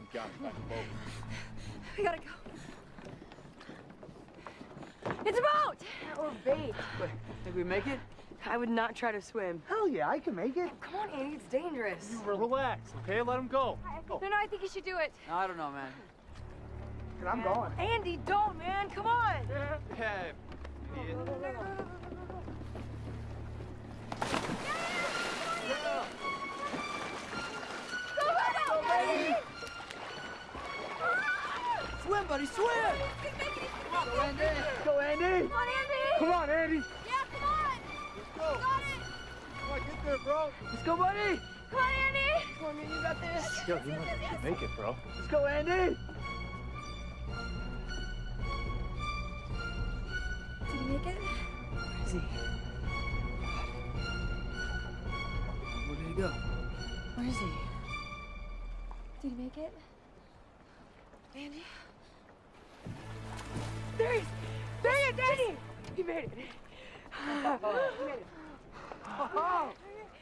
[SPEAKER 13] We got it back boat.
[SPEAKER 8] We gotta go. It's a boat!
[SPEAKER 11] Or bait. Wait, think we make it? I would not try to swim.
[SPEAKER 16] Hell yeah, I can make it.
[SPEAKER 11] Oh, come on, Andy, it's dangerous.
[SPEAKER 13] You relax, okay? Let him go. I, go.
[SPEAKER 8] No, no, I think you should do it.
[SPEAKER 9] No, I don't know, man.
[SPEAKER 16] I'm going.
[SPEAKER 11] Andy, don't, man. Come on.
[SPEAKER 13] Hey, idiot.
[SPEAKER 8] Go, buddy!
[SPEAKER 9] Swim, buddy, swim!
[SPEAKER 16] Go, Andy. Go, Andy.
[SPEAKER 8] Come on, Andy!
[SPEAKER 16] Come on, Andy.
[SPEAKER 8] Yeah, come on!
[SPEAKER 16] Let's go.
[SPEAKER 8] You got it!
[SPEAKER 16] Come on, get there, bro.
[SPEAKER 11] Let's go, buddy.
[SPEAKER 8] Come on, Andy!
[SPEAKER 11] Come on, man, you got this.
[SPEAKER 13] Yo, you might should make it, bro.
[SPEAKER 16] Let's go, Andy.
[SPEAKER 8] Make it?
[SPEAKER 11] Where is he?
[SPEAKER 9] Where did he go?
[SPEAKER 11] Where is he?
[SPEAKER 8] Did he make it? Andy?
[SPEAKER 11] There he is. There he is, Andy. He made it. he made it. Oh.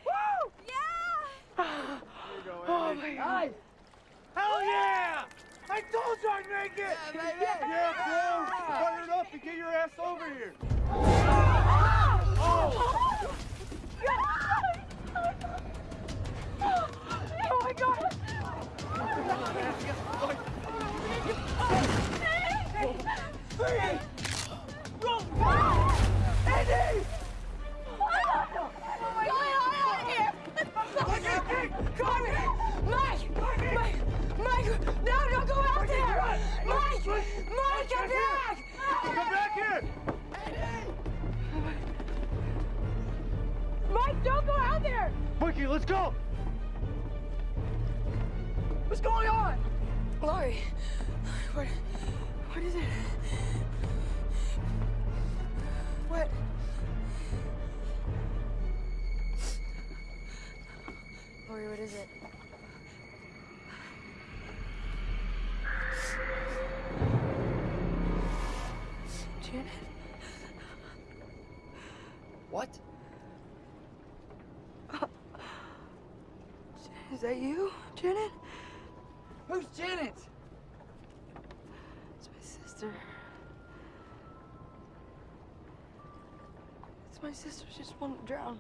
[SPEAKER 11] Woo!
[SPEAKER 8] Yeah!
[SPEAKER 11] Oh, my God.
[SPEAKER 16] Hell yeah! I told you I'd make it.
[SPEAKER 9] Yeah, baby.
[SPEAKER 16] Yeah, bro. Fire it up and get your ass over here.
[SPEAKER 8] Oh my god!
[SPEAKER 16] Andy!
[SPEAKER 11] Mike! Mike, don't go out there!
[SPEAKER 16] Mikey, let's go!
[SPEAKER 11] What's going on? Lori, what, what is it? What? Lori, what is it? That you, Janet?
[SPEAKER 9] Who's Janet?
[SPEAKER 11] It's my sister. It's my sister. She just wanted to drown.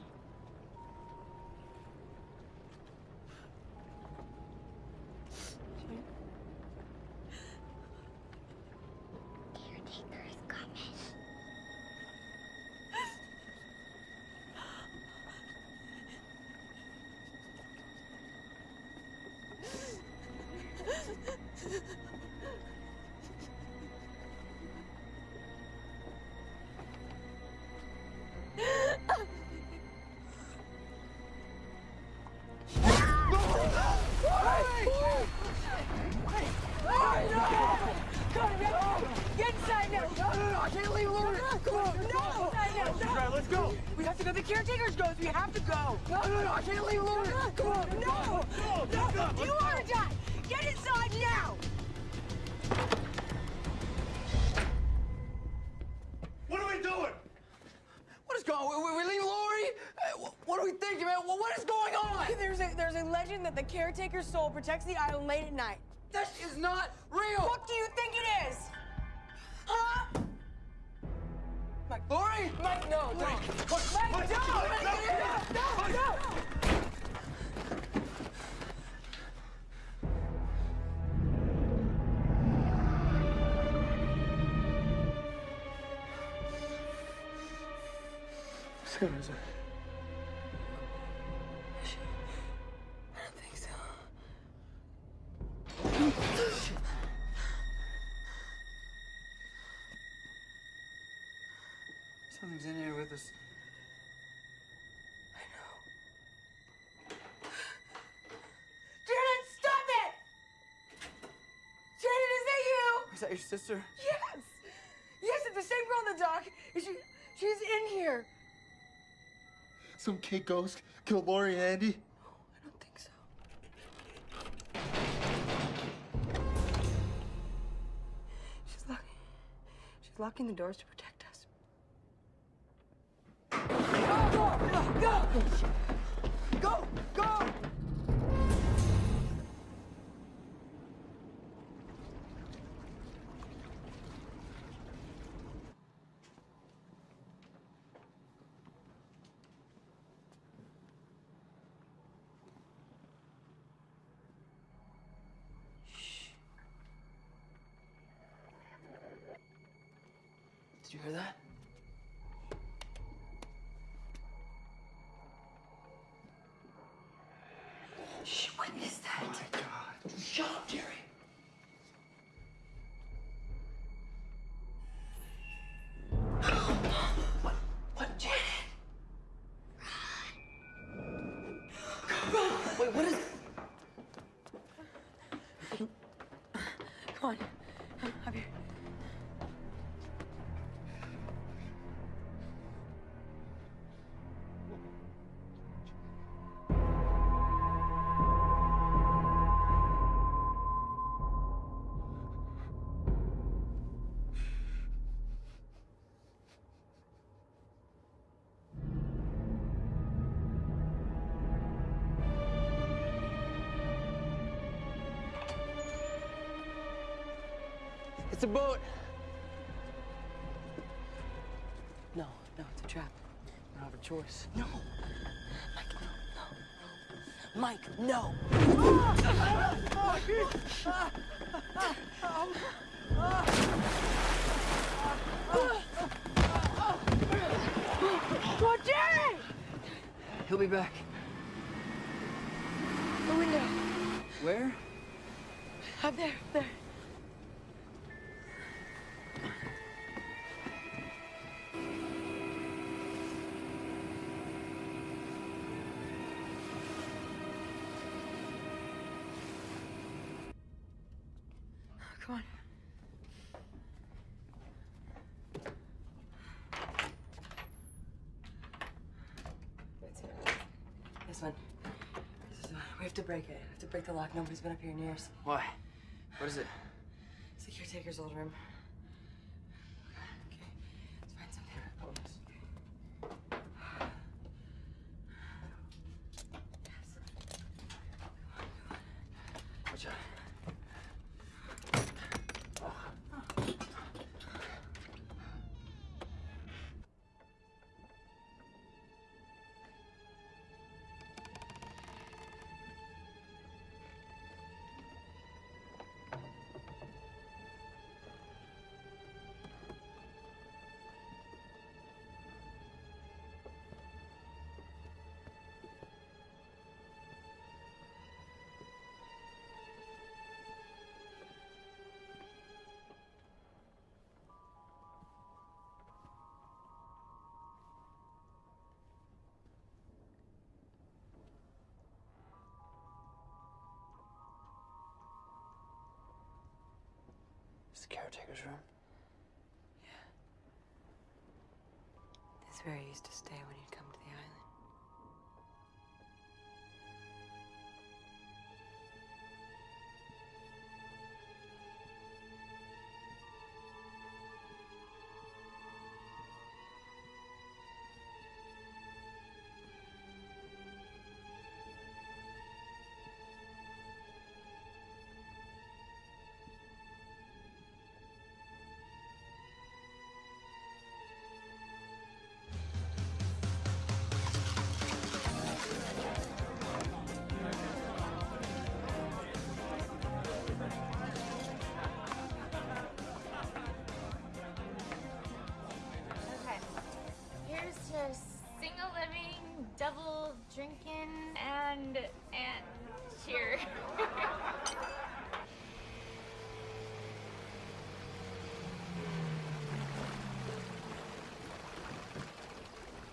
[SPEAKER 11] Soul protects the island late at night.
[SPEAKER 9] This is not
[SPEAKER 11] Is that
[SPEAKER 9] your sister?
[SPEAKER 11] Yes! Yes, it's the same girl on the dock. Is she, she's in here.
[SPEAKER 10] Some Kate ghost killed Lori and Andy.
[SPEAKER 11] I don't think so. She's locking. She's locking the doors to protect us. Go! Go! Go! Go! Go!
[SPEAKER 9] It's a boat.
[SPEAKER 11] No, no, it's a trap.
[SPEAKER 9] I don't have a choice.
[SPEAKER 11] No. Mike, no. Mike, no.
[SPEAKER 18] Oh, Jerry!
[SPEAKER 9] He'll be back.
[SPEAKER 11] The window.
[SPEAKER 9] Where?
[SPEAKER 11] Up there, up there. This one. This is one. We have to break it. We have to break the lock. Nobody's been up here in years.
[SPEAKER 9] Why? What is it?
[SPEAKER 11] It's the caretaker's old room.
[SPEAKER 9] The caretaker's room.
[SPEAKER 11] This is where he used to stay when he'd come
[SPEAKER 19] double drinking, and and cheer.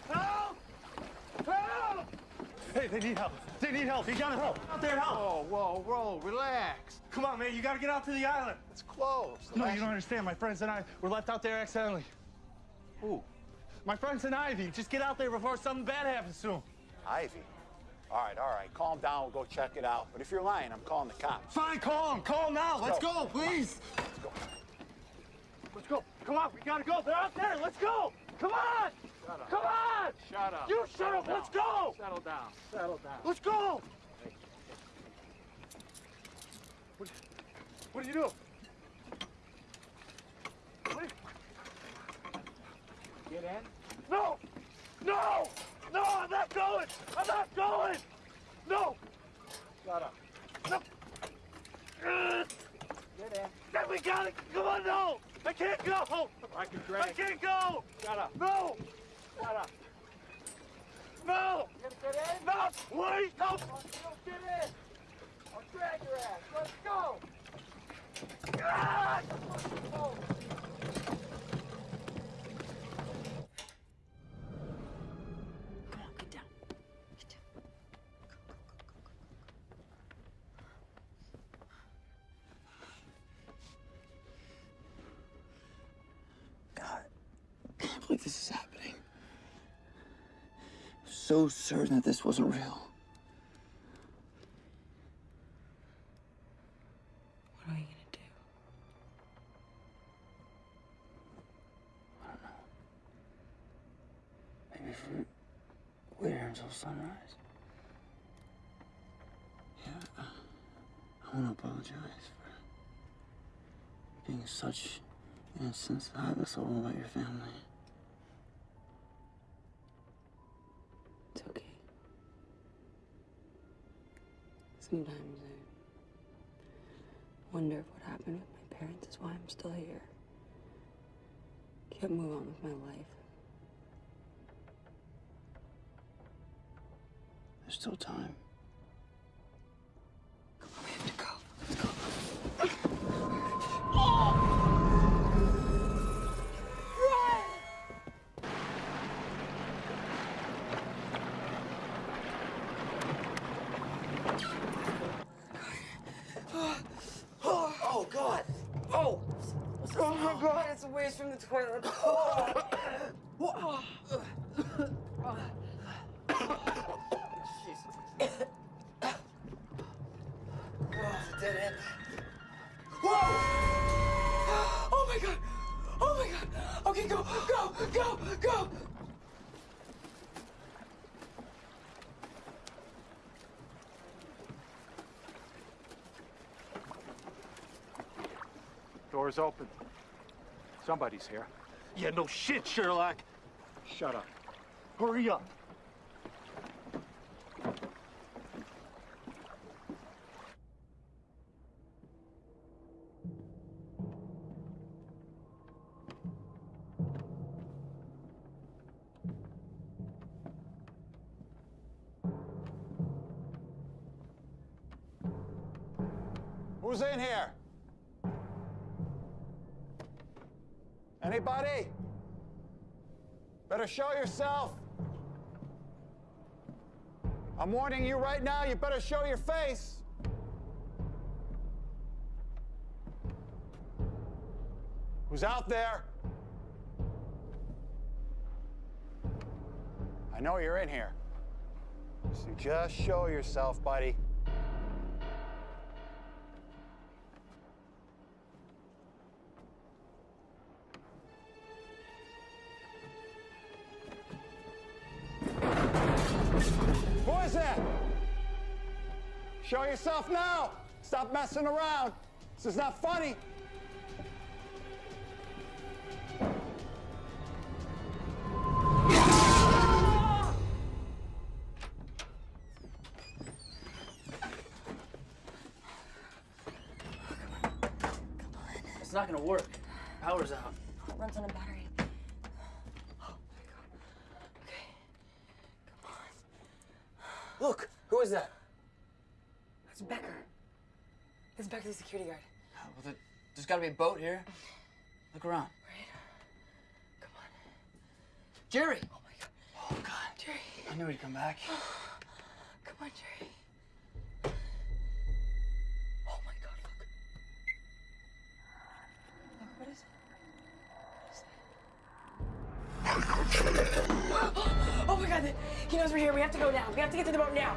[SPEAKER 13] Help! Help! Hey, they need help. They need help. You gotta help. Out there, help.
[SPEAKER 20] Whoa, whoa, whoa, relax.
[SPEAKER 13] Come on, man. You gotta get out to the island.
[SPEAKER 20] It's closed.
[SPEAKER 13] No,
[SPEAKER 20] last-
[SPEAKER 13] you don't understand. My friends and I were left out there accidentally.
[SPEAKER 20] Who?
[SPEAKER 13] My friends and Ivy. Just get out there before something bad happens to him.
[SPEAKER 20] Ivy. All right, all right. Calm down. We'll go check it out. But if you're lying, I'm calling the cops.
[SPEAKER 13] Fine, call them. Call them now. Let's,
[SPEAKER 20] Let's
[SPEAKER 13] go.
[SPEAKER 20] go.
[SPEAKER 13] please.
[SPEAKER 20] Let's go.
[SPEAKER 13] Let's go. Come on, we gotta go. They're out there. Let's go. Come on.
[SPEAKER 21] Shut up.
[SPEAKER 13] Come on.
[SPEAKER 21] Shut up.
[SPEAKER 13] You shut
[SPEAKER 21] Settle
[SPEAKER 13] up. Let's go.
[SPEAKER 21] Settle down. Settle down.
[SPEAKER 13] Let's go. What, what do you do? What?
[SPEAKER 21] Get in.
[SPEAKER 13] No! No! No, I'm not going! I'm not going! No!
[SPEAKER 21] Shut up.
[SPEAKER 13] No!
[SPEAKER 21] Get in.
[SPEAKER 13] Then we got it! Come on, no! I can't go!
[SPEAKER 22] I can drag.
[SPEAKER 13] I can't go!
[SPEAKER 22] Shut up.
[SPEAKER 13] No!
[SPEAKER 22] Shut up.
[SPEAKER 13] No!
[SPEAKER 22] You gonna get in?
[SPEAKER 13] No! Wait! No!
[SPEAKER 22] Get in. I'll drag your ass. Let's go.
[SPEAKER 13] Ah!
[SPEAKER 9] Believe this is happening. I'm so certain that this wasn't real.
[SPEAKER 11] What are you gonna do?
[SPEAKER 9] I don't know. Maybe if we wait here until sunrise. Yeah, I want to apologize for being such an insensitive soul about your family.
[SPEAKER 11] It's okay. Sometimes I wonder if what happened with my parents is why I'm still here. Can't move on with my life.
[SPEAKER 9] There's still time.
[SPEAKER 11] A waste from the toilet. Oh.
[SPEAKER 9] Dead end.
[SPEAKER 11] Whoa! Oh my God! Oh my God! Okay, go, go, go, go!
[SPEAKER 22] Door's open. Somebody's here.
[SPEAKER 13] Yeah, no shit, Sherlock.
[SPEAKER 22] Shut up.
[SPEAKER 13] Hurry up.
[SPEAKER 20] Show yourself. I'm warning you right now, you better show your face. Who's out there? I know you're in here. So just show yourself, buddy. Yourself now. Stop messing around. This is not funny.
[SPEAKER 9] It's not gonna work. Power's out.
[SPEAKER 11] It runs on a battery.
[SPEAKER 9] Look, who is that?
[SPEAKER 11] That's Becker. That's Becker, the security guard.
[SPEAKER 9] Well, there, there's gotta be a boat here. Look around.
[SPEAKER 11] Come on.
[SPEAKER 9] Jerry!
[SPEAKER 11] Oh my God.
[SPEAKER 9] Oh, God.
[SPEAKER 11] Jerry.
[SPEAKER 9] I knew he'd come back.
[SPEAKER 11] Come on, Jerry. Oh my God, look. Look, what is it? Oh my God, he knows we're here. We have to go now. We have to get to the boat now.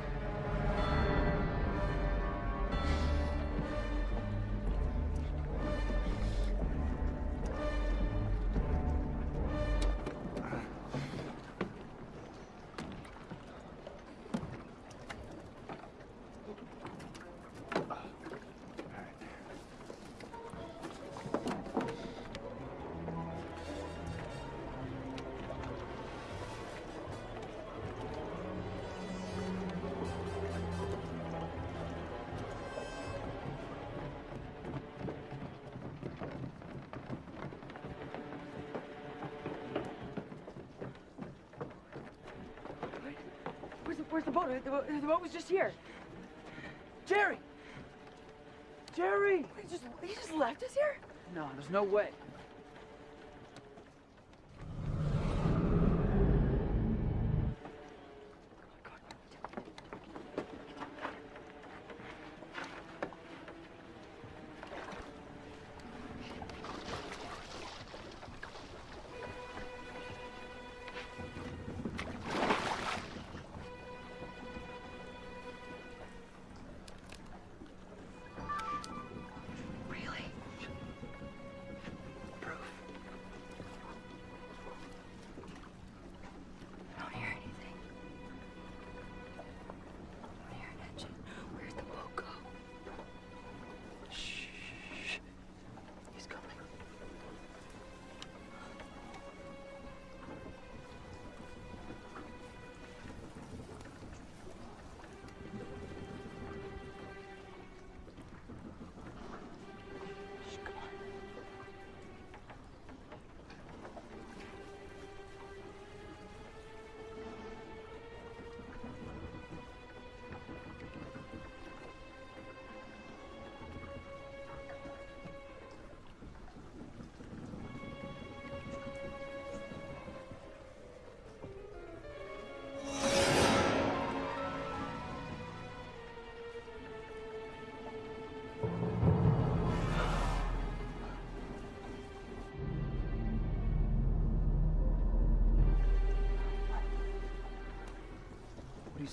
[SPEAKER 11] The, the, boat was just here.
[SPEAKER 9] Jerry! Jerry!
[SPEAKER 11] He just, he just left us here?
[SPEAKER 9] No, there's no way.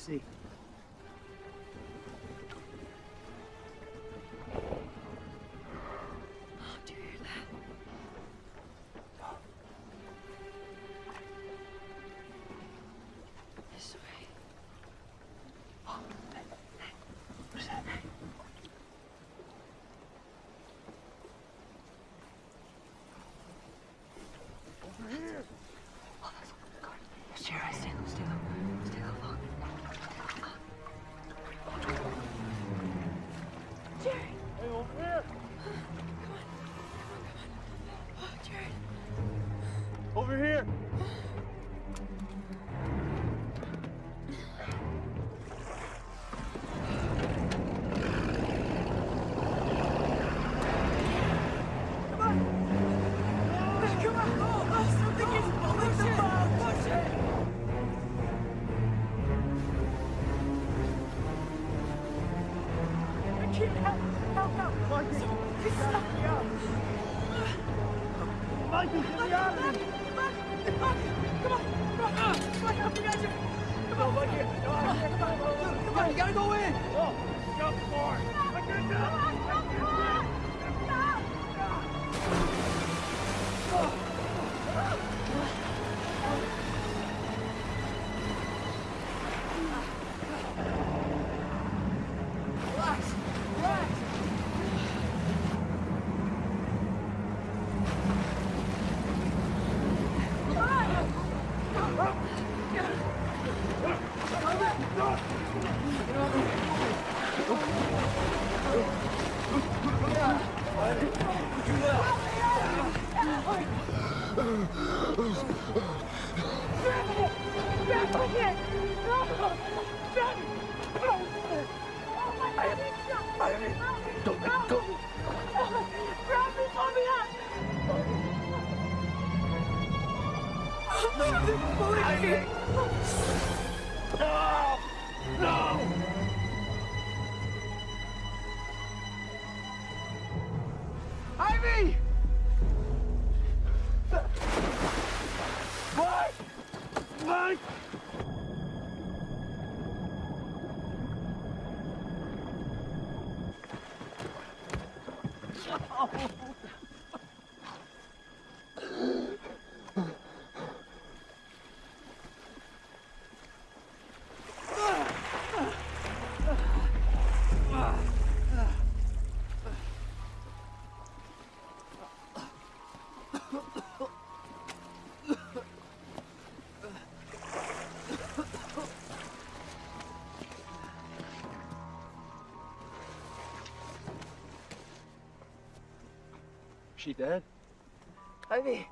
[SPEAKER 11] see. Don't let go. Grab me,
[SPEAKER 16] pull me up. No, they're
[SPEAKER 9] pulling
[SPEAKER 16] me. Ah!
[SPEAKER 13] she dead?
[SPEAKER 11] Ivy.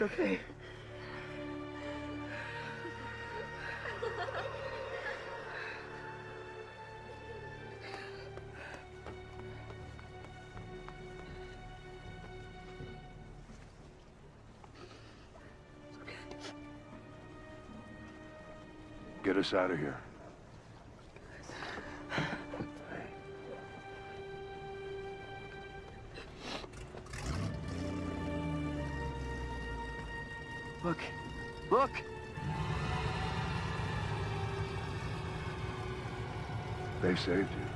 [SPEAKER 5] Okay.
[SPEAKER 4] Get us out of here.
[SPEAKER 5] Look!
[SPEAKER 4] They saved you.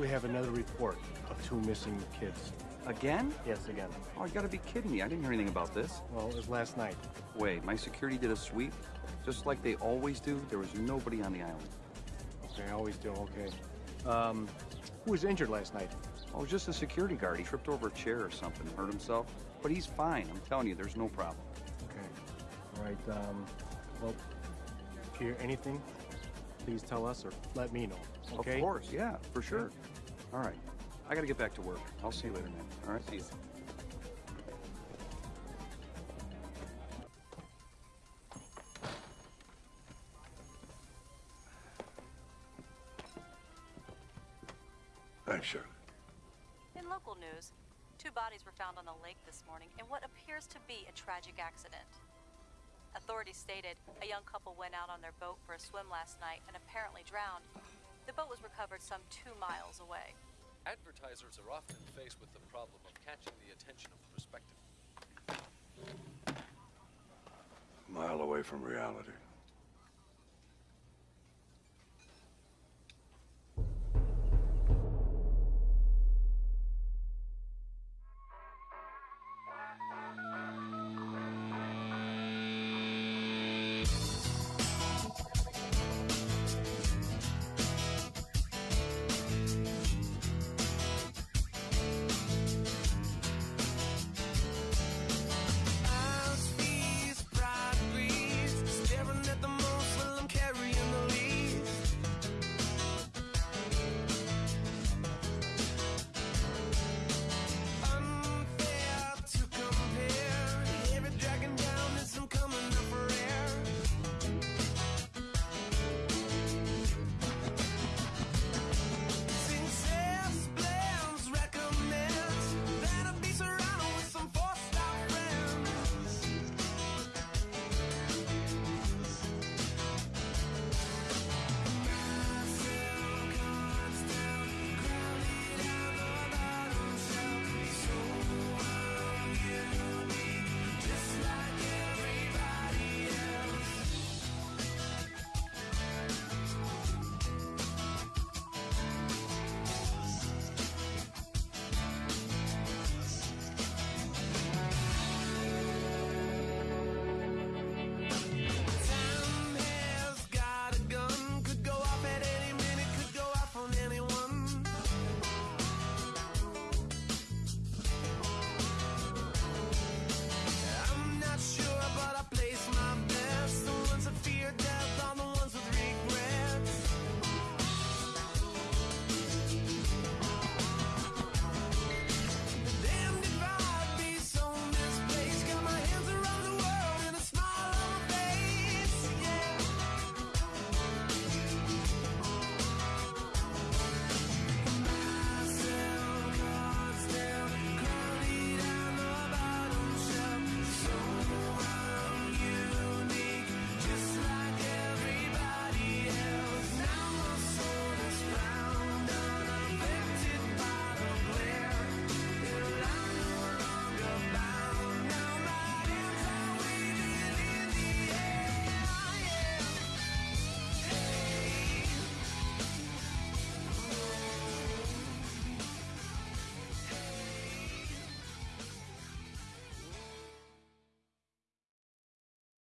[SPEAKER 23] We have another report of two missing kids.
[SPEAKER 14] Again?
[SPEAKER 23] Yes, again.
[SPEAKER 14] Oh, you gotta be kidding me. I didn't hear anything about this.
[SPEAKER 23] Well, it was last night.
[SPEAKER 14] Wait, my security did a sweep? Just like they always do? There was nobody on the island.
[SPEAKER 23] Okay, I always do, okay. Um, who was injured last night?
[SPEAKER 14] Oh, just a security guard. He tripped over a chair or something, hurt himself. But he's fine. I'm telling you, there's no problem.
[SPEAKER 23] Okay. All right, um, well, if you hear anything, please tell us or let me know, okay?
[SPEAKER 14] Of course, yeah, for sure. All right. I gotta get back to work. I'll see you later, man. All right, see you.
[SPEAKER 4] Thanks, Shirley.
[SPEAKER 7] In local news, two bodies were found on a lake this morning in what appears to be a tragic accident. Authorities stated a young couple went out on their boat for a swim last night and apparently drowned. The boat was recovered some two miles away.
[SPEAKER 24] Advertisers are often faced with the problem of catching the attention of prospective A
[SPEAKER 4] Mile away from reality.